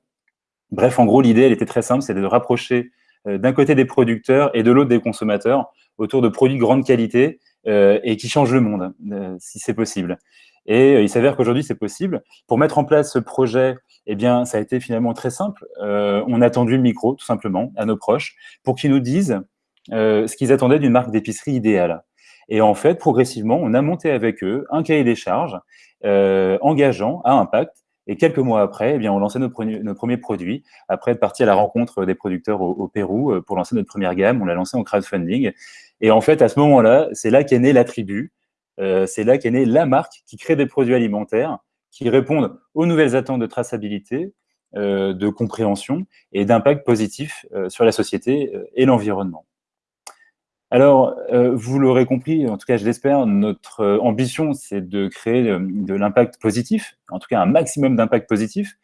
Bref, en gros, l'idée, elle était très simple, c'est de rapprocher euh, d'un côté des producteurs et de l'autre des consommateurs autour de produits de grande qualité euh, et qui changent le monde, euh, si c'est possible. Et euh, il s'avère qu'aujourd'hui, c'est possible. Pour mettre en place ce projet, eh bien, ça a été finalement très simple. Euh, on a tendu le micro, tout simplement, à nos proches, pour qu'ils nous disent euh, ce qu'ils attendaient d'une marque d'épicerie idéale. Et en fait, progressivement, on a monté avec eux un cahier des charges euh, engageant, à impact. Et quelques mois après, eh bien, on lançait nos, pre nos premiers produits. Après être parti à la rencontre des producteurs au, Pérou pour lancer notre première gamme, on l'a lancé en crowdfunding. Et en fait, à ce moment-là, c'est là qu'est née la tribu. C'est là qu'est née la marque qui crée des produits alimentaires qui répondent aux nouvelles attentes de traçabilité, euh, de compréhension et d'impact positif euh, sur la société euh, et l'environnement. Alors, vous l'aurez compris, en tout cas je l'espère, notre ambition c'est de créer de, de l'impact positif, en tout cas un maximum d'impact positif.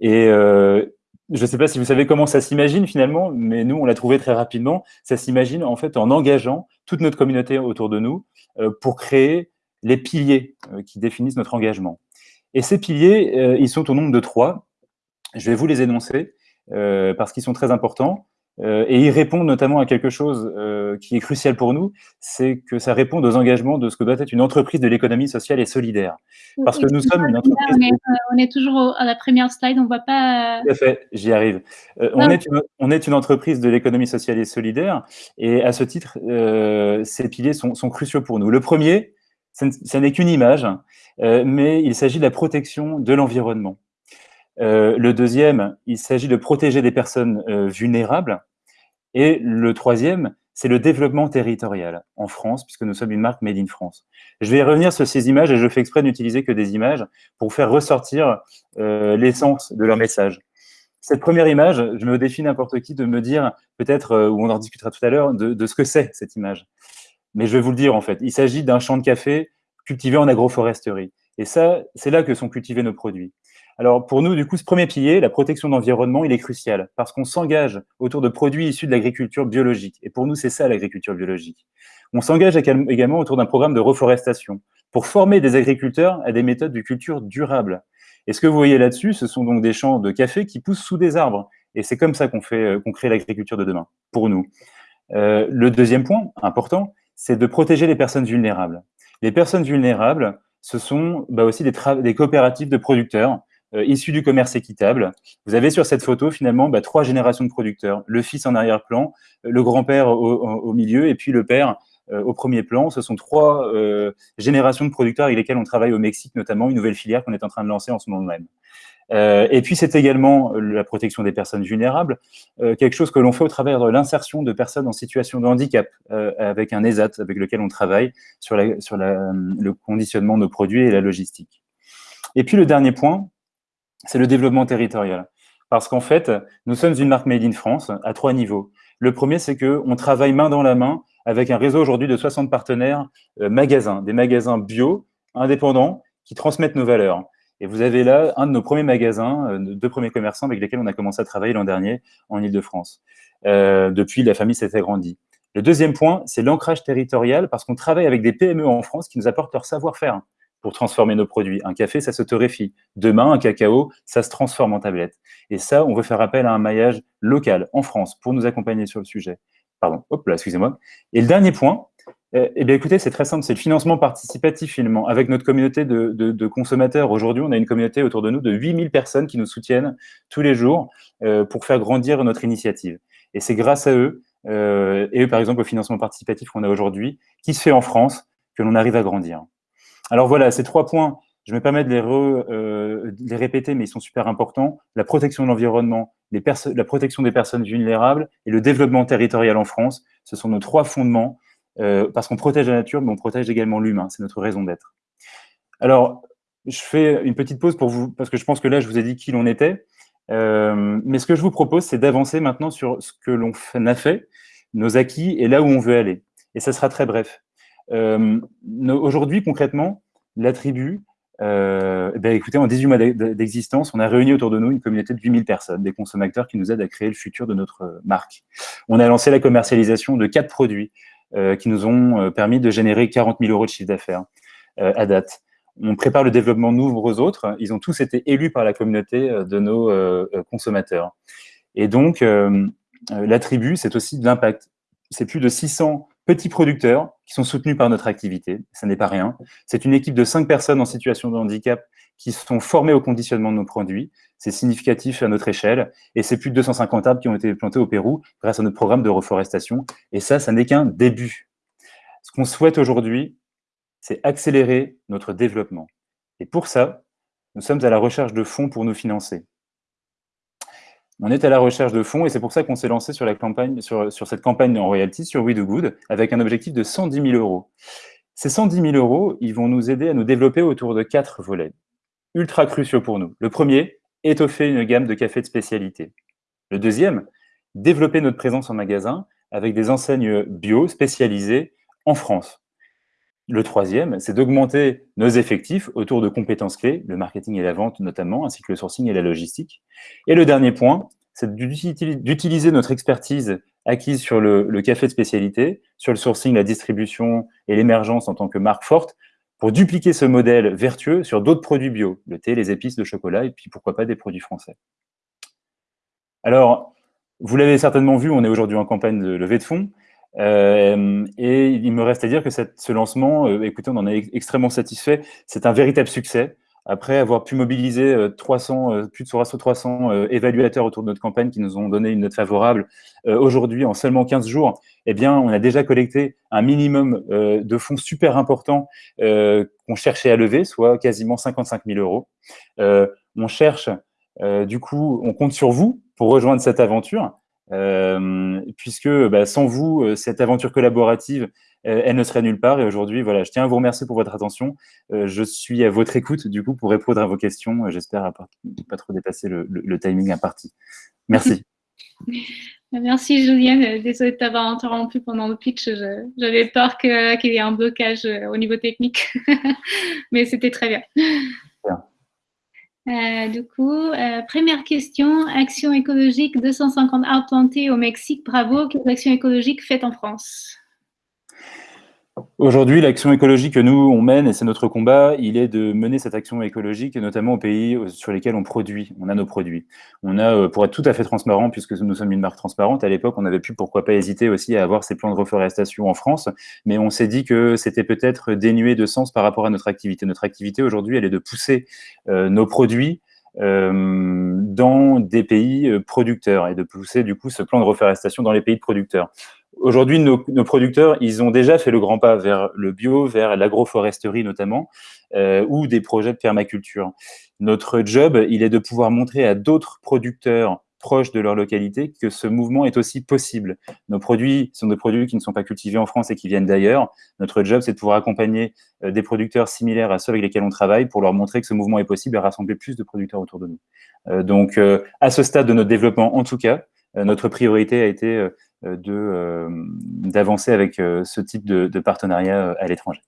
Et je ne sais pas si vous savez comment ça s'imagine finalement, mais nous on l'a trouvé très rapidement. Ça s'imagine en fait en engageant toute notre communauté autour de nous pour créer les piliers qui définissent notre engagement. Et ces piliers, euh, ils sont au nombre de trois. Je vais vous les énoncer euh, parce qu'ils sont très importants. Euh, et ils répondent notamment à quelque chose qui est crucial pour nous, c'est que ça répond aux engagements de ce que doit être une entreprise de l'économie sociale et solidaire. Parce que nous sommes une entreprise... On est, on est toujours à la première slide, on ne voit pas... Tout à fait, j'y arrive. On, est une, on est une entreprise de l'économie sociale et solidaire, et à ce titre, ces piliers sont, sont cruciaux pour nous. Le premier, ce n'est qu'une image, euh, mais il s'agit de la protection de l'environnement. Euh, le deuxième, il s'agit de protéger des personnes euh, vulnérables. Et le troisième, c'est le développement territorial en France, puisque nous sommes une marque Made in France. Je vais revenir sur ces images et je fais exprès d'utiliser que des images pour faire ressortir l'essence de leur message. Cette première image, je me défie n'importe qui de me dire, peut-être, ou on en discutera tout à l'heure, de, ce que c'est cette image. Mais je vais vous le dire en fait, il s'agit d'un champ de café cultivé en agroforesterie. Et ça, c'est là que sont cultivés nos produits. Alors pour nous, du coup, ce premier pilier, la protection de l'environnement, il est crucial parce qu'on s'engage autour de produits issus de l'agriculture biologique. Et pour nous, c'est ça l'agriculture biologique. On s'engage également autour d'un programme de reforestation pour former des agriculteurs à des méthodes de culture durable. Et ce que vous voyez là-dessus, ce sont donc des champs de café qui poussent sous des arbres. Et c'est comme ça qu'on fait, qu'on crée l'agriculture de demain, pour nous. Euh, le deuxième point important, c'est de protéger les personnes vulnérables. Les personnes vulnérables, ce sont bah, aussi des, coopératives de producteurs euh, issus du commerce équitable. Vous avez sur cette photo finalement bah, trois générations de producteurs. Le fils en arrière-plan, le grand-père au, milieu et puis le père euh, au premier plan. Ce sont trois euh, générations de producteurs avec lesquels on travaille au Mexique, notamment une nouvelle filière qu'on est en train de lancer en ce moment même. Euh, et puis, c'est également la protection des personnes vulnérables, euh, quelque chose que l'on fait au travers de l'insertion de personnes en situation de handicap, euh, avec un ESAT avec lequel on travaille sur, le conditionnement de nos produits et la logistique. Et puis, le dernier point, c'est le développement territorial. Parce qu'en fait, nous sommes une marque Made in France à trois niveaux. Le premier, c'est qu'on travaille main dans la main avec un réseau aujourd'hui de 60 partenaires magasins, des magasins bio, indépendants, qui transmettent nos valeurs. Et vous avez là un de nos premiers magasins, euh, deux premiers commerçants avec lesquels on a commencé à travailler l'an dernier en Ile-de-France. Euh, depuis, la famille s'est agrandie. Le deuxième point, c'est l'ancrage territorial parce qu'on travaille avec des PME en France qui nous apportent leur savoir-faire pour transformer nos produits. Un café, ça se torréfie. Demain, un cacao, ça se transforme en tablette. Et ça, on veut faire appel à un maillage local en France pour nous accompagner sur le sujet. Pardon, hop là, excusez-moi. Et le dernier point, eh, eh bien, écoutez, c'est très simple, c'est le financement participatif finalement. Avec notre communauté de, consommateurs, aujourd'hui, on a une communauté autour de nous de 8000 personnes qui nous soutiennent tous les jours euh, pour faire grandir notre initiative. Et c'est grâce à eux, euh, et par exemple, au financement participatif qu'on a aujourd'hui, qui se fait en France, que l'on arrive à grandir. Alors voilà, ces trois points je me permets de les, de les, répéter, mais ils sont super importants. La protection de l'environnement, la protection des personnes vulnérables et le développement territorial en France, ce sont nos trois fondements, parce qu'on protège la nature, mais on protège également l'humain. C'est notre raison d'être. Alors, je fais une petite pause pour vous, parce que je pense que là, je vous ai dit qui l'on était. Euh, mais ce que je vous propose, c'est d'avancer maintenant sur ce que l'on a fait, nos acquis et là où on veut aller. Et ça sera très bref. Euh, Aujourd'hui, concrètement, la tribu, euh, ben écoutez, en 18 mois d'existence, on a réuni autour de nous une communauté de 8000 personnes, des consommateurs qui nous aident à créer le futur de notre marque. On a lancé la commercialisation de quatre produits euh, qui nous ont euh, permis de générer 40 000 euros de chiffre d'affaires euh, à date on prépare le développement de nombreux autres. Ils ont tous été élus par la communauté euh, de nos euh, euh, consommateurs. Et donc, la tribu, c'est aussi de l'impact. C'est plus de 600 petits producteurs qui sont soutenus par notre activité. Ça n'est pas rien. C'est une équipe de 5 personnes en situation de handicap qui sont formées au conditionnement de nos produits. C'est significatif à notre échelle. Et c'est plus de 250 arbres qui ont été plantés au Pérou grâce à notre programme de reforestation. Et ça, ça n'est qu'un début. Ce qu'on souhaite aujourd'hui, c'est accélérer notre développement. Et pour ça, nous sommes à la recherche de fonds pour nous financer. On est à la recherche de fonds et c'est pour ça qu'on s'est lancé sur, la campagne, sur, cette campagne en royalty sur We Do Good avec un objectif de 110 000 euros. Ces 110 000 euros, ils vont nous aider à nous développer autour de quatre volets, ultra cruciaux pour nous. Le premier, étoffer une gamme de cafés de spécialité. Le deuxième, développer notre présence en magasin avec des enseignes bio spécialisées en France. Le troisième, c'est d'augmenter nos effectifs autour de compétences clés, le marketing et la vente notamment, ainsi que le sourcing et la logistique. Et le dernier point, c'est d'utiliser notre expertise acquise sur le, café de spécialité, sur le sourcing, la distribution et l'émergence en tant que marque forte, pour dupliquer ce modèle vertueux sur d'autres produits bio, le thé, les épices, le chocolat, et puis pourquoi pas des produits français. Alors, vous l'avez certainement vu, on est aujourd'hui en campagne de levée de fonds, euh, et il me reste à dire que ce lancement, euh, écoutez, on en est extrêmement satisfait. C'est un véritable succès. Après avoir pu mobiliser 300, euh, plus de 300 évaluateurs autour de notre campagne qui nous ont donné une note favorable, aujourd'hui, en seulement 15 jours, eh bien, on a déjà collecté un minimum de fonds super importants qu'on cherchait à lever, soit quasiment 55 000 euros. on cherche, du coup, on compte sur vous pour rejoindre cette aventure. Euh, puisque bah, sans vous, euh, cette aventure collaborative, euh, elle ne serait nulle part. Et aujourd'hui, voilà, je tiens à vous remercier pour votre attention. je suis à votre écoute, du coup, pour répondre à vos questions. J'espère ne pas trop dépasser le, le, timing imparti. Merci. *laughs* Merci Julienne, désolée de t'avoir interrompu pendant le pitch, j'avais peur qu'il y ait un blocage au niveau technique, *laughs* mais c'était très bien. Euh, du coup, euh, première question, action écologique, 250 arbres plantés au Mexique, bravo. Quelles actions écologiques faites en France? Aujourd'hui, l'action écologique que nous, on mène, et c'est notre combat, il est de mener cette action écologique, notamment aux pays sur lesquels on produit, on a nos produits. On a, euh, pour être tout à fait transparent, puisque nous sommes une marque transparente, à l'époque, on avait pu pourquoi pas hésiter aussi à avoir ces plans de reforestation en France, mais on s'est dit que c'était peut-être dénué de sens par rapport à notre activité. Notre activité, aujourd'hui, elle est de pousser euh, nos produits euh, dans des pays producteurs et de pousser du coup ce plan de reforestation dans les pays producteurs. Aujourd'hui, nos, producteurs, ils ont déjà fait le grand pas vers le bio, vers l'agroforesterie notamment, euh, ou des projets de permaculture. Notre job, il est de pouvoir montrer à d'autres producteurs proches de leur localité que ce mouvement est aussi possible. Nos produits sont des produits qui ne sont pas cultivés en France et qui viennent d'ailleurs. Notre job, c'est de pouvoir accompagner euh, des producteurs similaires à ceux avec lesquels on travaille pour leur montrer que ce mouvement est possible et rassembler plus de producteurs autour de nous. Euh, donc, à ce stade de notre développement, en tout cas, notre priorité a été d'avancer avec euh, ce type de, partenariat à l'étranger.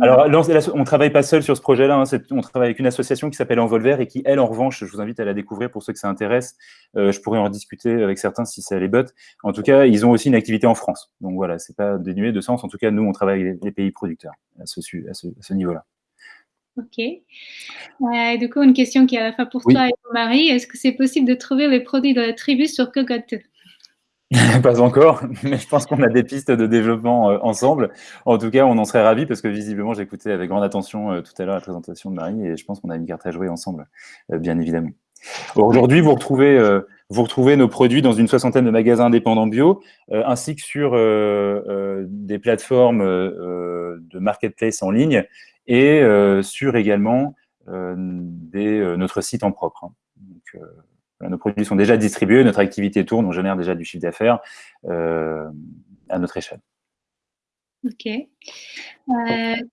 Alors, on ne travaille pas seul sur ce projet-là, hein, on travaille avec une association qui s'appelle Envolver et qui, elle, en revanche, je vous invite à la découvrir pour ceux que ça intéresse. je pourrais en discuter avec certains si ça les botte. En tout cas, ils ont aussi une activité en France. Donc voilà, c'est pas dénué de sens. En tout cas, nous, on travaille avec les, pays producteurs à ce, à ce, niveau-là. Ok. du coup, une question qui est à la fois pour toi et pour Marie. Est-ce que c'est possible de trouver les produits de la tribu sur Cocotte? *laughs* Pas encore, mais je pense qu'on a des pistes de développement euh, ensemble. En tout cas, on en serait ravis parce que visiblement, j'écoutais avec grande attention euh, tout à l'heure la présentation de Marie et je pense qu'on a une carte à jouer ensemble, euh, bien évidemment. Aujourd'hui, vous retrouvez, vous retrouvez nos produits dans une soixantaine de magasins indépendants bio, ainsi que sur des plateformes de marketplace en ligne et sur également des, notre site en propre. Hein. Nos produits sont déjà distribués, notre activité tourne, on génère déjà du chiffre d'affaires à notre échelle. Ok.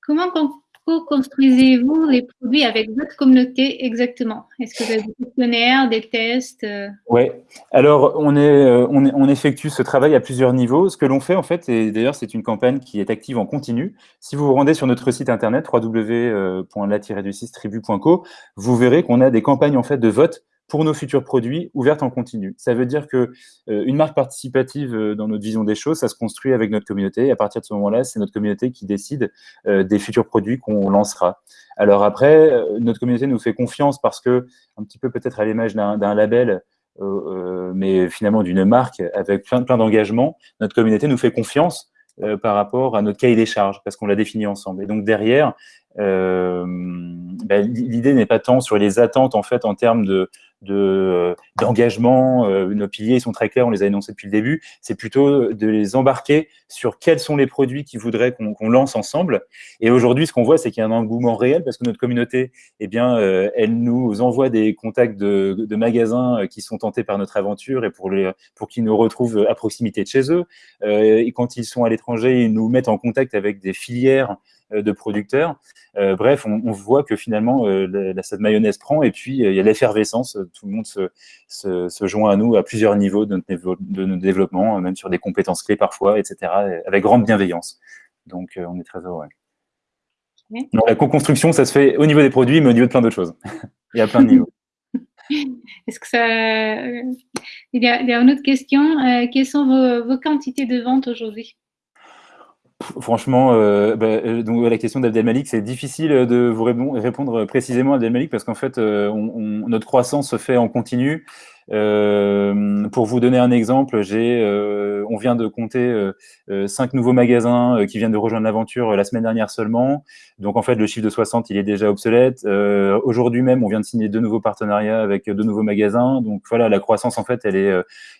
comment construisez-vous les produits avec votre communauté exactement? Est-ce que vous avez des questionnaires, des tests euh? Oui, alors on, est, euh, on, on, effectue ce travail à plusieurs niveaux. Ce que l'on fait en fait, et d'ailleurs c'est une campagne qui est active en continu, si vous vous rendez sur notre site internet www.la-du6tribu.co, vous verrez qu'on a des campagnes en fait de vote pour nos futurs produits ouvertes en continu. Ça veut dire que euh, une marque participative euh, dans notre vision des choses, ça se construit avec notre communauté. À partir de ce moment-là, c'est notre communauté qui décide euh, des futurs produits qu'on lancera. Alors après, notre communauté nous fait confiance parce que, un petit peu peut-être à l'image d'un label, mais finalement d'une marque avec plein, plein d'engagements, notre communauté nous fait confiance par rapport à notre cahier des charges, parce qu'on l'a défini ensemble. Et donc derrière, euh, ben, l'idée n'est pas tant sur les attentes en fait en termes de euh, d'engagement, euh, nos piliers sont très clairs, on les a énoncés depuis le début, c'est plutôt de les embarquer sur quels sont les produits qu'ils voudraient qu'on lance ensemble. Et aujourd'hui, ce qu'on voit, c'est qu'il y a un engouement réel parce que notre communauté, eh bien, elle nous envoie des contacts de, magasins qui sont tentés par notre aventure et pour, pour qu'ils nous retrouvent à proximité de chez eux. et quand ils sont à l'étranger, ils nous mettent en contact avec des filières euh, de producteurs. Euh, bref, on, voit que finalement, euh, la, cette mayonnaise prend et puis il y a l'effervescence. Tout le monde se, se, joint à nous à plusieurs niveaux de notre, de développement, même sur des compétences clés parfois, etc., avec grande bienveillance. Donc, on est très heureux. la co-construction, ça se fait au niveau des produits, mais au niveau de plein d'autres choses. *laughs* *laughs* il y a plein de niveaux. Est-ce que ça... Il y, a, une autre question. quelles sont vos quantités de vente aujourd'hui? Franchement, euh, bah, euh, la question d'Abdelmalik, c'est difficile de vous répondre précisément Abdelmalik parce qu'en fait, euh, notre croissance se fait en continu. Euh, pour vous donner un exemple, euh, on vient de compter euh, cinq nouveaux magasins qui viennent de rejoindre l'aventure la semaine dernière seulement. Donc en fait, le chiffre de 60, il est déjà obsolète. Aujourd'hui même, on vient de signer deux nouveaux partenariats avec deux nouveaux magasins. Donc voilà, la croissance en fait, elle est,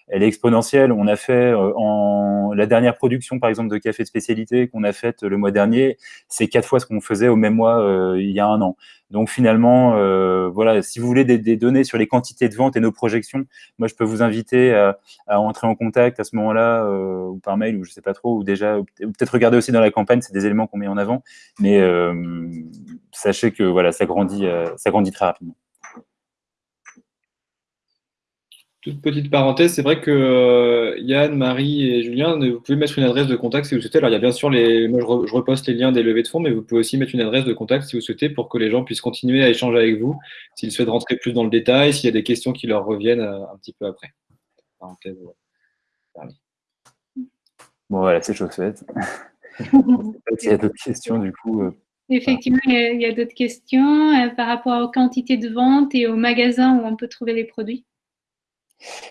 elle est exponentielle. On a fait en la dernière production, par exemple, de café de spécialité qu'on a faite le mois dernier, c'est quatre fois ce qu'on faisait au même mois il y a un an. Donc finalement, euh, voilà, si vous voulez des, données sur les quantités de vente et nos projections, moi je peux vous inviter à, entrer en contact à ce moment-là, euh, ou par mail, ou je sais pas trop, ou déjà, peut-être regarder aussi dans la campagne, c'est des éléments qu'on met en avant. Mais euh, sachez que voilà, ça grandit, ça grandit très rapidement. Toute petite parenthèse, c'est vrai que euh, Yann, Marie et Julien, vous pouvez mettre une adresse de contact si vous souhaitez. Alors, il y a bien sûr les. Moi, je, reposte les liens des levées de fonds, mais vous pouvez aussi mettre une adresse de contact si vous souhaitez pour que les gens puissent continuer à échanger avec vous, s'ils souhaitent rentrer plus dans le détail, s'il y a des questions qui leur reviennent euh, un petit peu après. Parenthèse, Bon, voilà, c'est chose faite. *laughs* S'il y a d'autres questions, du coup. Euh, Effectivement, il y a, d'autres questions par rapport aux quantités de vente et aux magasins où on peut trouver les produits.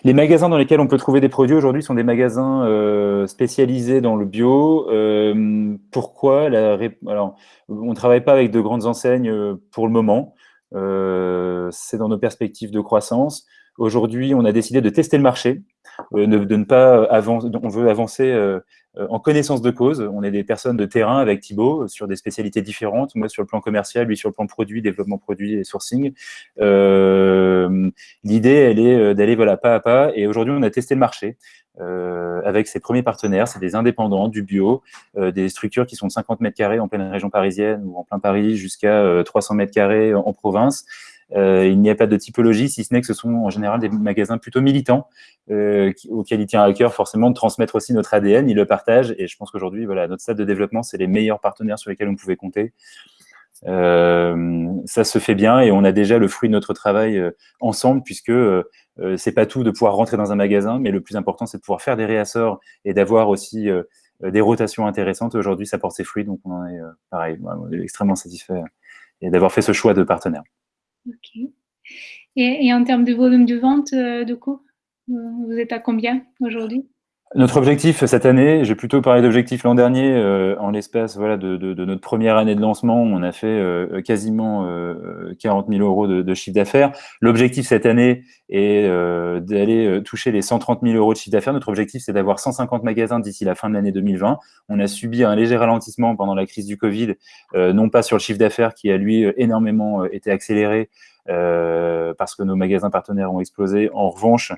Les magasins dans lesquels on peut trouver des produits aujourd'hui sont des magasins euh, spécialisés dans le bio. Euh, pourquoi Alors, on ne travaille pas avec de grandes enseignes euh, pour le moment. C'est dans nos perspectives de croissance. Aujourd'hui, on a décidé de tester le marché, de, ne pas avancer. On veut avancer euh, en connaissance de cause. On est des personnes de terrain avec Thibaut euh, sur des spécialités différentes. Moi, sur le plan commercial, lui sur le plan produit, développement produit et sourcing. Euh, L'idée, elle est euh, d'aller voilà, pas à pas. Et aujourd'hui, on a testé le marché euh, avec ses premiers partenaires. C'est des indépendants, du bio, euh, des structures qui sont de 50 mètres carrés en pleine région parisienne ou en plein Paris jusqu'à 300 mètres carrés en province. Euh, il n'y a pas de typologie, si ce n'est que ce sont en général des magasins plutôt militants euh, auxquels il tient à cœur forcément de transmettre aussi notre ADN. Ils le partagent et je pense qu'aujourd'hui, voilà, notre stade de développement, c'est les meilleurs partenaires sur lesquels on pouvait compter. Euh, ça se fait bien et on a déjà le fruit de notre travail ensemble puisque euh, c'est pas tout de pouvoir rentrer dans un magasin, mais le plus important c'est de pouvoir faire des réassorts et d'avoir aussi des rotations intéressantes. Aujourd'hui, ça porte ses fruits, donc on est extrêmement satisfait et d'avoir fait ce choix de partenaire. Ok. Et, en termes de volume de vente, euh, de coup, vous êtes à combien aujourd'hui? Notre objectif cette année, j'ai plutôt parlé d'objectif l'an dernier, euh, en l'espace voilà, de, notre première année de lancement, on a fait euh, quasiment 40 000 euros de, chiffre d'affaires. L'objectif cette année est d'aller toucher les 130 000 euros de chiffre d'affaires. Notre objectif, c'est d'avoir 150 magasins d'ici la fin de l'année 2020. On a subi un léger ralentissement pendant la crise du Covid, non pas sur le chiffre d'affaires qui a lui énormément été accéléré, euh, parce que nos magasins partenaires ont explosé. En revanche,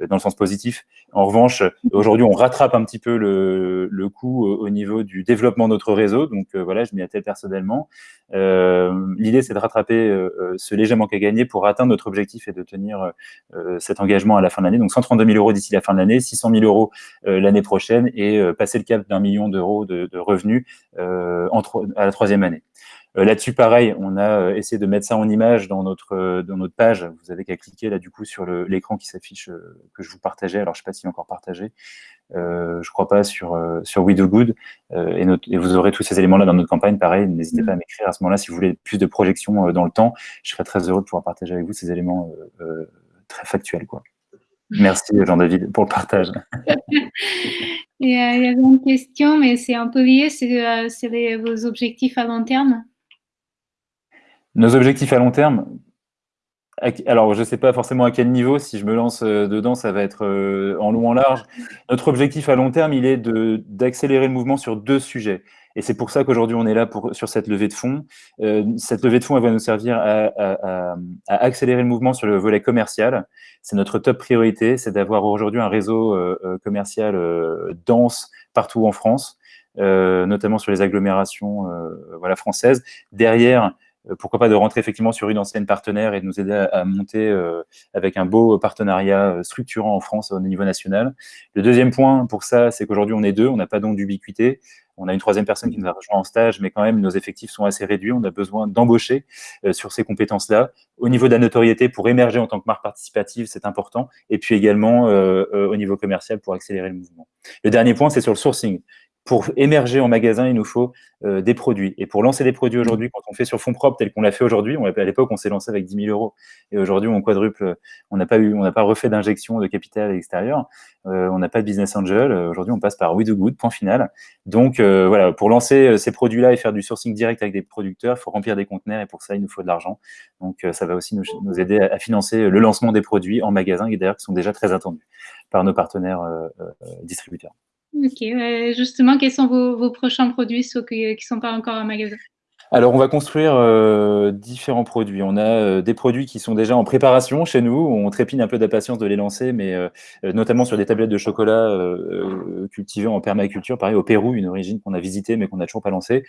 euh, dans le sens positif, en revanche, aujourd'hui, on rattrape un petit peu le, le coût au niveau du développement de notre réseau. Donc euh, voilà, je m'y attelle personnellement. L'idée, c'est de rattraper ce léger manque à gagner pour atteindre notre objectif et de tenir cet engagement à la fin de l'année. Donc 132 000 euros d'ici la fin de l'année, 600 000 euros l'année prochaine et passer le cap d'un million d'euros de, de, revenus en, à la troisième année. Euh, là-dessus, pareil, on a euh, essayé de mettre ça en image dans notre, euh, dans notre page. Vous avez qu'à cliquer là, du coup, sur l'écran qui s'affiche, que je vous partageais. Alors, je ne sais pas s'il est encore partagé. Euh, je crois pas sur, sur We Do Good. et, et, vous aurez tous ces éléments-là dans notre campagne. Pareil, n'hésitez pas à m'écrire à ce moment-là si vous voulez plus de projections dans le temps. Je serais très heureux de pouvoir partager avec vous ces éléments très factuels. Quoi. Merci Jean-David pour le partage. *laughs* *laughs* il y avait une question, mais c'est un peu lié, c'est vos objectifs à long terme? Nos objectifs à long terme, alors je ne sais pas forcément à quel niveau, si je me lance euh, dedans, ça va être euh, en long, en large. Notre objectif à long terme, il est d'accélérer le mouvement sur deux sujets. Et c'est pour ça qu'aujourd'hui, on est là pour, sur cette levée de fonds. Euh, cette levée de fonds, elle va nous servir à, accélérer le mouvement sur le volet commercial. C'est notre top priorité, c'est d'avoir aujourd'hui un réseau commercial dense partout en France, notamment sur les agglomérations voilà, françaises. Derrière, pourquoi pas de rentrer effectivement sur une ancienne partenaire et de nous aider à, monter euh, avec un beau partenariat euh, structurant en France au niveau national. Le deuxième point pour ça, c'est qu'aujourd'hui on est deux, on n'a pas donc d'ubiquité. On a une troisième personne qui nous a rejoint en stage, mais quand même, nos effectifs sont assez réduits. On a besoin d'embaucher sur ces compétences-là. Au niveau de la notoriété, pour émerger en tant que marque participative, c'est important. Et puis également au niveau commercial pour accélérer le mouvement. Le dernier point, c'est sur le sourcing pour émerger en magasin, il nous faut euh, des produits. Et pour lancer des produits aujourd'hui, quand on fait sur fonds propres tel qu'on l'a fait aujourd'hui, à l'époque, on s'est lancé avec 10 000 euros. Et aujourd'hui, on quadruple, on n'a pas eu, on n'a pas refait d'injection de capital extérieur. Euh, on n'a pas de business angel. Aujourd'hui, on passe par We Do Good, point final. Donc, euh, voilà, pour lancer ces produits-là et faire du sourcing direct avec des producteurs, il faut remplir des conteneurs et pour ça, il nous faut de l'argent. Donc, ça va aussi nous, aider à, financer le lancement des produits en magasin et d'ailleurs qui sont déjà très attendus par nos partenaires distributeurs. Ok, justement, quels sont vos, prochains produits ceux qui ne sont pas encore en magasin? Alors, on va construire euh, différents produits. On a euh, des produits qui sont déjà en préparation chez nous. On trépigne un peu d'impatience de les lancer, mais euh, notamment sur des tablettes de chocolat cultivées en permaculture, pareil au Pérou, une origine qu'on a visitée mais qu'on n'a toujours pas lancée.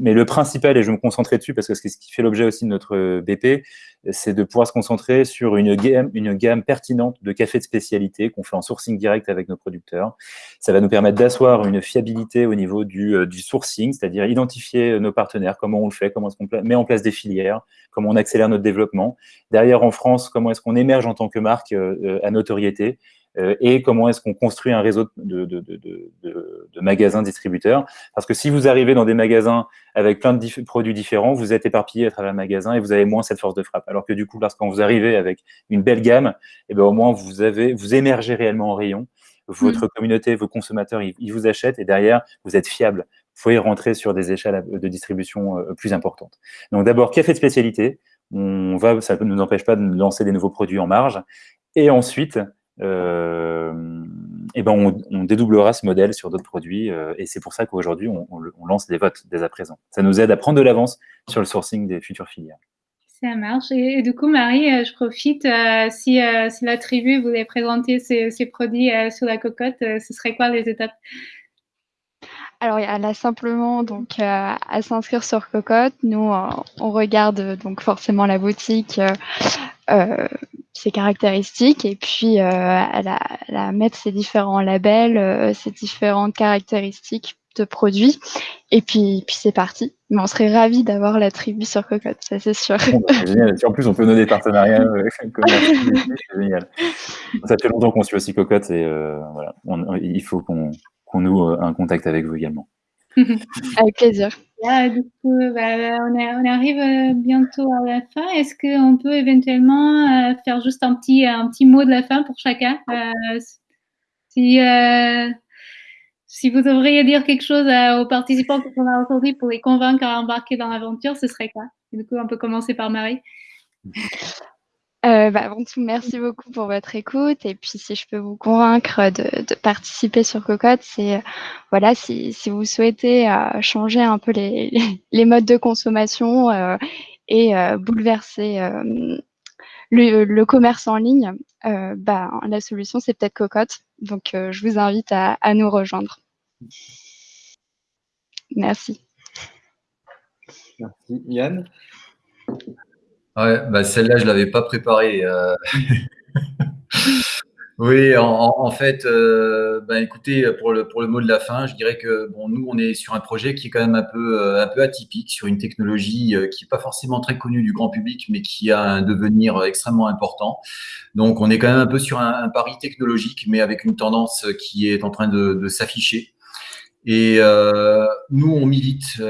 mais le principal, et je vais me concentrer dessus parce que c'est ce qui fait l'objet aussi de notre BP, c'est de pouvoir se concentrer sur une gamme, une gamme pertinente de cafés de spécialité qu'on fait en sourcing direct avec nos producteurs. Ça va nous permettre d'asseoir une fiabilité au niveau du sourcing, c'est-à-dire identifier nos partenaires, comment on le fait, comment est-ce qu'on met en place des filières, comment on accélère notre développement. Derrière, en France, comment est-ce qu'on émerge en tant que marque euh, euh, à notoriété euh, et comment est-ce qu'on construit un réseau de, de, de, de, magasins distributeurs. Parce que si vous arrivez dans des magasins avec plein de produits différents, vous êtes éparpillé à travers le magasin et vous avez moins cette force de frappe. Alors que du coup, lorsqu'on vous arrivez avec une belle gamme, et eh ben, au moins vous, avez, vous émergez réellement en rayon. Votre mmh. communauté, vos consommateurs, ils, vous achètent et derrière, vous êtes fiable. Vous pouvez rentrer sur des échelles de distribution euh, plus importantes. Donc d'abord, café de spécialité? On va, ça ne nous empêche pas de lancer des nouveaux produits en marge. Et ensuite, euh, et ben on, dédoublera ce modèle sur d'autres produits. Euh, et c'est pour ça qu'aujourd'hui, on, lance des votes dès à présent. Ça nous aide à prendre de l'avance sur le sourcing des futures filières. Ça marche. Et, du coup, Marie, euh, je profite, si, si, la tribu voulait présenter ses, produits sur la cocotte, ce serait quoi les étapes? Alors, il y a là simplement donc à s'inscrire sur Cocotte. Nous, on regarde donc forcément la boutique, ses caractéristiques et puis euh, à, mettre ses différents labels, euh, ses différentes caractéristiques de produits. Et puis, puis c'est parti. Mais on serait ravis d'avoir la tribu sur Cocotte, ça c'est sûr. *laughs* Bah, génial. en plus, on peut donner des partenariats euh, *laughs* c'est génial. Ça fait longtemps qu'on suit aussi Cocotte et voilà, il faut qu'on qu'on noue un contact avec vous également. *laughs* avec plaisir. du coup, bah, on, arrive euh, bientôt à la fin. Est-ce qu'on peut éventuellement euh, faire juste un petit, un petit mot de la fin pour chacun, euh, Si, si vous devriez dire quelque chose aux participants qu'on a aujourd'hui pour les convaincre à embarquer dans l'aventure, ce serait quoi? Du coup, on peut commencer par Marie. *laughs* Euh, bah, avant tout, merci beaucoup pour votre écoute. Et puis, si je peux vous convaincre de, participer sur Cocotte, c'est voilà, si, vous souhaitez euh, changer un peu les, *laughs* modes de consommation euh, et bouleverser le, commerce en ligne, bah, la solution, c'est peut-être Cocotte. Donc, je vous invite à, à nous rejoindre. Merci. Merci. Yann Ouais, bah celle-là, je l'avais pas préparée. Euh. *laughs* oui, en, fait, euh, bah, écoutez, pour le, pour le mot de la fin, je dirais que bon, nous, on est sur un projet qui est quand même un peu, euh, un peu atypique, sur une technologie qui n'est pas forcément très connue du grand public, mais qui a un devenir extrêmement important. Donc, on est quand même un peu sur un, pari technologique, mais avec une tendance qui est en train de, de s'afficher. Et nous, on milite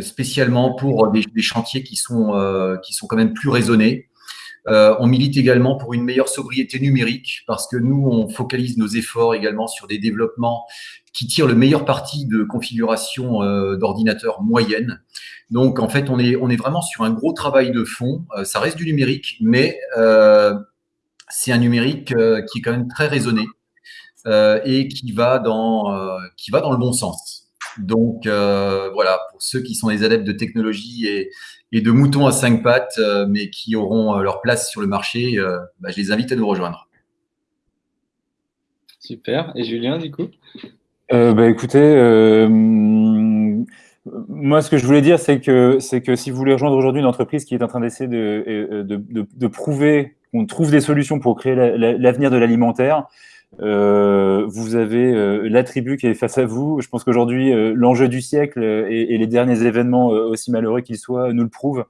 spécialement pour des, chantiers qui sont, euh, qui sont quand même plus raisonnés. Euh, on milite également pour une meilleure sobriété numérique parce que nous, on focalise nos efforts également sur des développements qui tirent le meilleur parti de configuration d'ordinateurs moyennes. Donc, en fait, on est, on est vraiment sur un gros travail de fond. ça reste du numérique, mais c'est un numérique qui est quand même très raisonné et qui va, dans, qui va dans le bon sens. Donc euh, voilà, pour ceux qui sont des adeptes de technologie et, de moutons à cinq pattes, euh, mais qui auront euh, leur place sur le marché, bah, je les invite à nous rejoindre. Super. Et Julien, du coup? Bah, Écoutez, moi, ce que je voulais dire, c'est que, que si vous voulez rejoindre aujourd'hui une entreprise qui est en train d'essayer de, de, prouver qu'on trouve des solutions pour créer l'avenir de l'alimentaire, euh, vous avez euh, l'attribut qui est face à vous. Je pense qu'aujourd'hui, euh, l'enjeu du siècle et, les derniers événements, aussi malheureux qu'ils soient, nous le prouvent.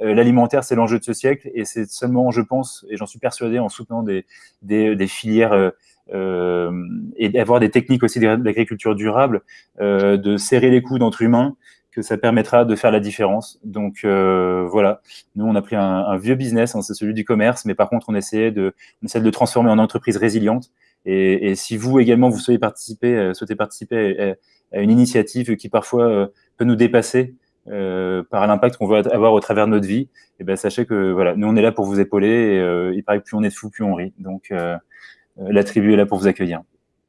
L'alimentaire, c'est l'enjeu de ce siècle et c'est seulement, je pense, et j'en suis persuadé, en soutenant des, des, des filières et d'avoir des techniques aussi d'agriculture durable, de serrer les coudes entre humains, que ça permettra de faire la différence. Donc voilà, nous on a pris un, vieux business, hein, c'est celui du commerce, mais par contre on essayait de, on essaie de le transformer en entreprise résiliente et, si vous également, vous souhaitez participer, euh, souhaitez participer à, une initiative qui parfois euh, peut nous dépasser euh, par l'impact qu'on veut avoir au travers de notre vie, et eh ben sachez que voilà, nous on est là pour vous épauler. Et, il paraît que plus on est fou, plus on rit. Donc la tribu est là pour vous accueillir.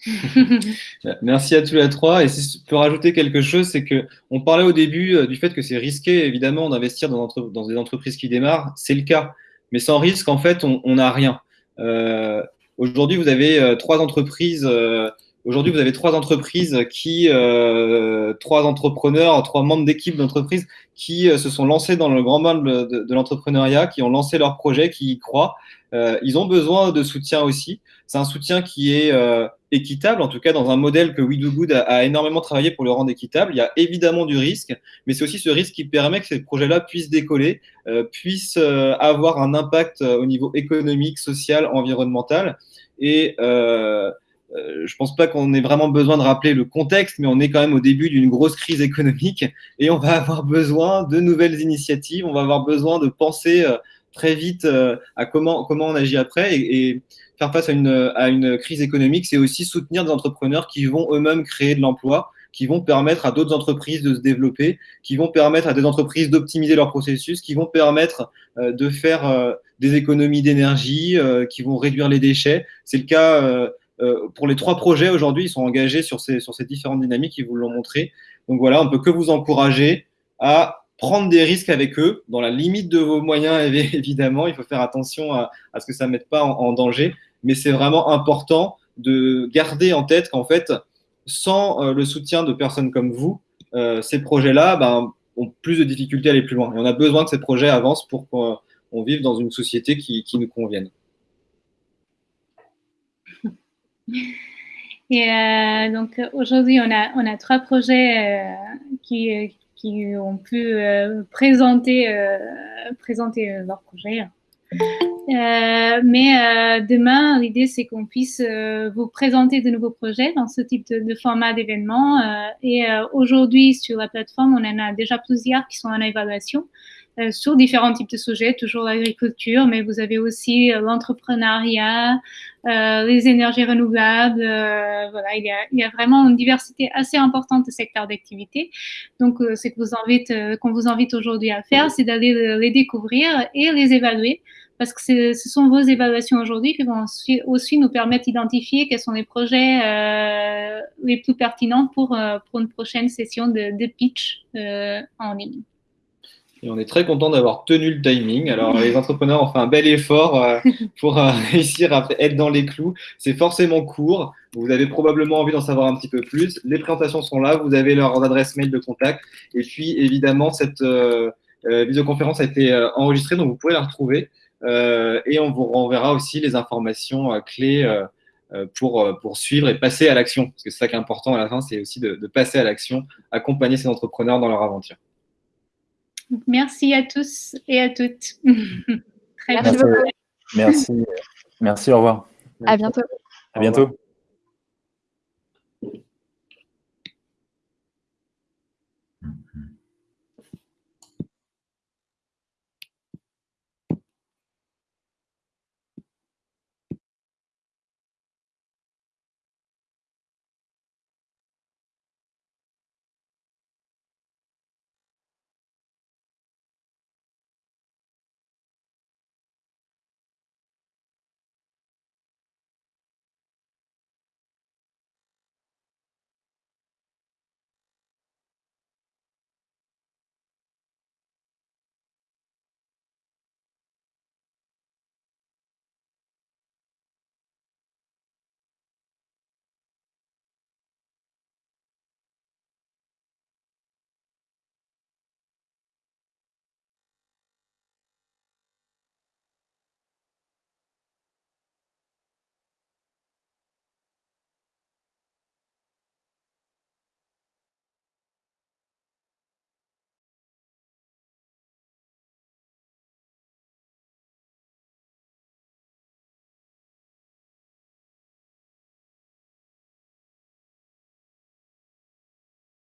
*laughs* Merci à tous les trois. Et si je peux rajouter quelque chose, c'est que on parlait au début du fait que c'est risqué, évidemment, d'investir dans, dans, des entreprises qui démarrent. C'est le cas. Mais sans risque, en fait, on n'a rien. Euh, Aujourd'hui, vous avez euh, trois entreprises. Euh, aujourd'hui, vous avez trois entreprises qui, euh, trois entrepreneurs, trois membres d'équipe d'entreprise qui se sont lancés dans le grand monde de, l'entrepreneuriat, qui ont lancé leur projet, qui y croient. ils ont besoin de soutien aussi. C'est un soutien qui est équitable, en tout cas dans un modèle que We Do Good a, énormément travaillé pour le rendre équitable. Il y a évidemment du risque, mais c'est aussi ce risque qui permet que ces projets-là puissent décoller, puissent avoir un impact au niveau économique, social, environnemental. Et euh, je pense pas qu'on ait vraiment besoin de rappeler le contexte, mais on est quand même au début d'une grosse crise économique et on va avoir besoin de nouvelles initiatives. On va avoir besoin de penser euh, très vite euh, à comment, comment on agit après et, et faire face à une, à une crise économique, c'est aussi soutenir des entrepreneurs qui vont eux-mêmes créer de l'emploi, qui vont permettre à d'autres entreprises de se développer, qui vont permettre à des entreprises d'optimiser leur processus, qui vont permettre de faire des économies d'énergie, qui vont réduire les déchets. C'est le cas pour les trois projets aujourd'hui, ils sont engagés sur ces, différentes dynamiques, ils vous l'ont montré. Donc voilà, on ne peut que vous encourager à prendre des risques avec eux, dans la limite de vos moyens, *laughs* évidemment. Il faut faire attention à, ce que ça ne mette pas en, danger. Mais c'est vraiment important de garder en tête qu'en fait, sans le soutien de personnes comme vous, ces projets-là ben, ont plus de difficultés à aller plus loin. Et on a besoin que ces projets avancent pour on vive dans une société qui, nous convienne. Et euh, donc aujourd'hui, on a, on a trois projets euh, qui, qui ont pu euh, présenter, présenter leur projet. mais demain, l'idée, c'est qu'on puisse vous présenter de nouveaux projets dans ce type de format d'événement. et aujourd'hui, sur la plateforme, on en a déjà plusieurs qui sont en évaluation. sur différents types de sujets, toujours l'agriculture, mais vous avez aussi l'entrepreneuriat, les énergies renouvelables. voilà, il y, a, il y, a, vraiment une diversité assez importante de secteurs d'activité. Donc, ce qu'on vous invite, qu'on vous invite aujourd'hui à faire, c'est d'aller les découvrir et les évaluer parce que ce sont vos évaluations aujourd'hui qui vont aussi nous permettre d'identifier quels sont les projets euh, les plus pertinents pour, euh, pour une prochaine session de, de pitch euh, en ligne. Et on est très content d'avoir tenu le timing. Alors, les entrepreneurs ont fait un bel effort euh, *laughs* pour euh, *laughs* réussir à être dans les clous. C'est forcément court. Vous avez probablement envie d'en savoir un petit peu plus. Les présentations sont là. Vous avez leurs adresses mail de contact. Et puis, évidemment, cette euh, visioconférence a été enregistrée, donc vous pouvez la retrouver. Euh, et on vous renverra aussi les informations euh, clés euh, pour, pour suivre et passer à l'action. Parce que c'est ça qui est important à la fin, c'est aussi de, de passer à l'action, accompagner ces entrepreneurs dans leur aventure. Merci à tous et à toutes. *laughs* Très merci. Merci. Merci, au revoir. À bientôt. À bientôt.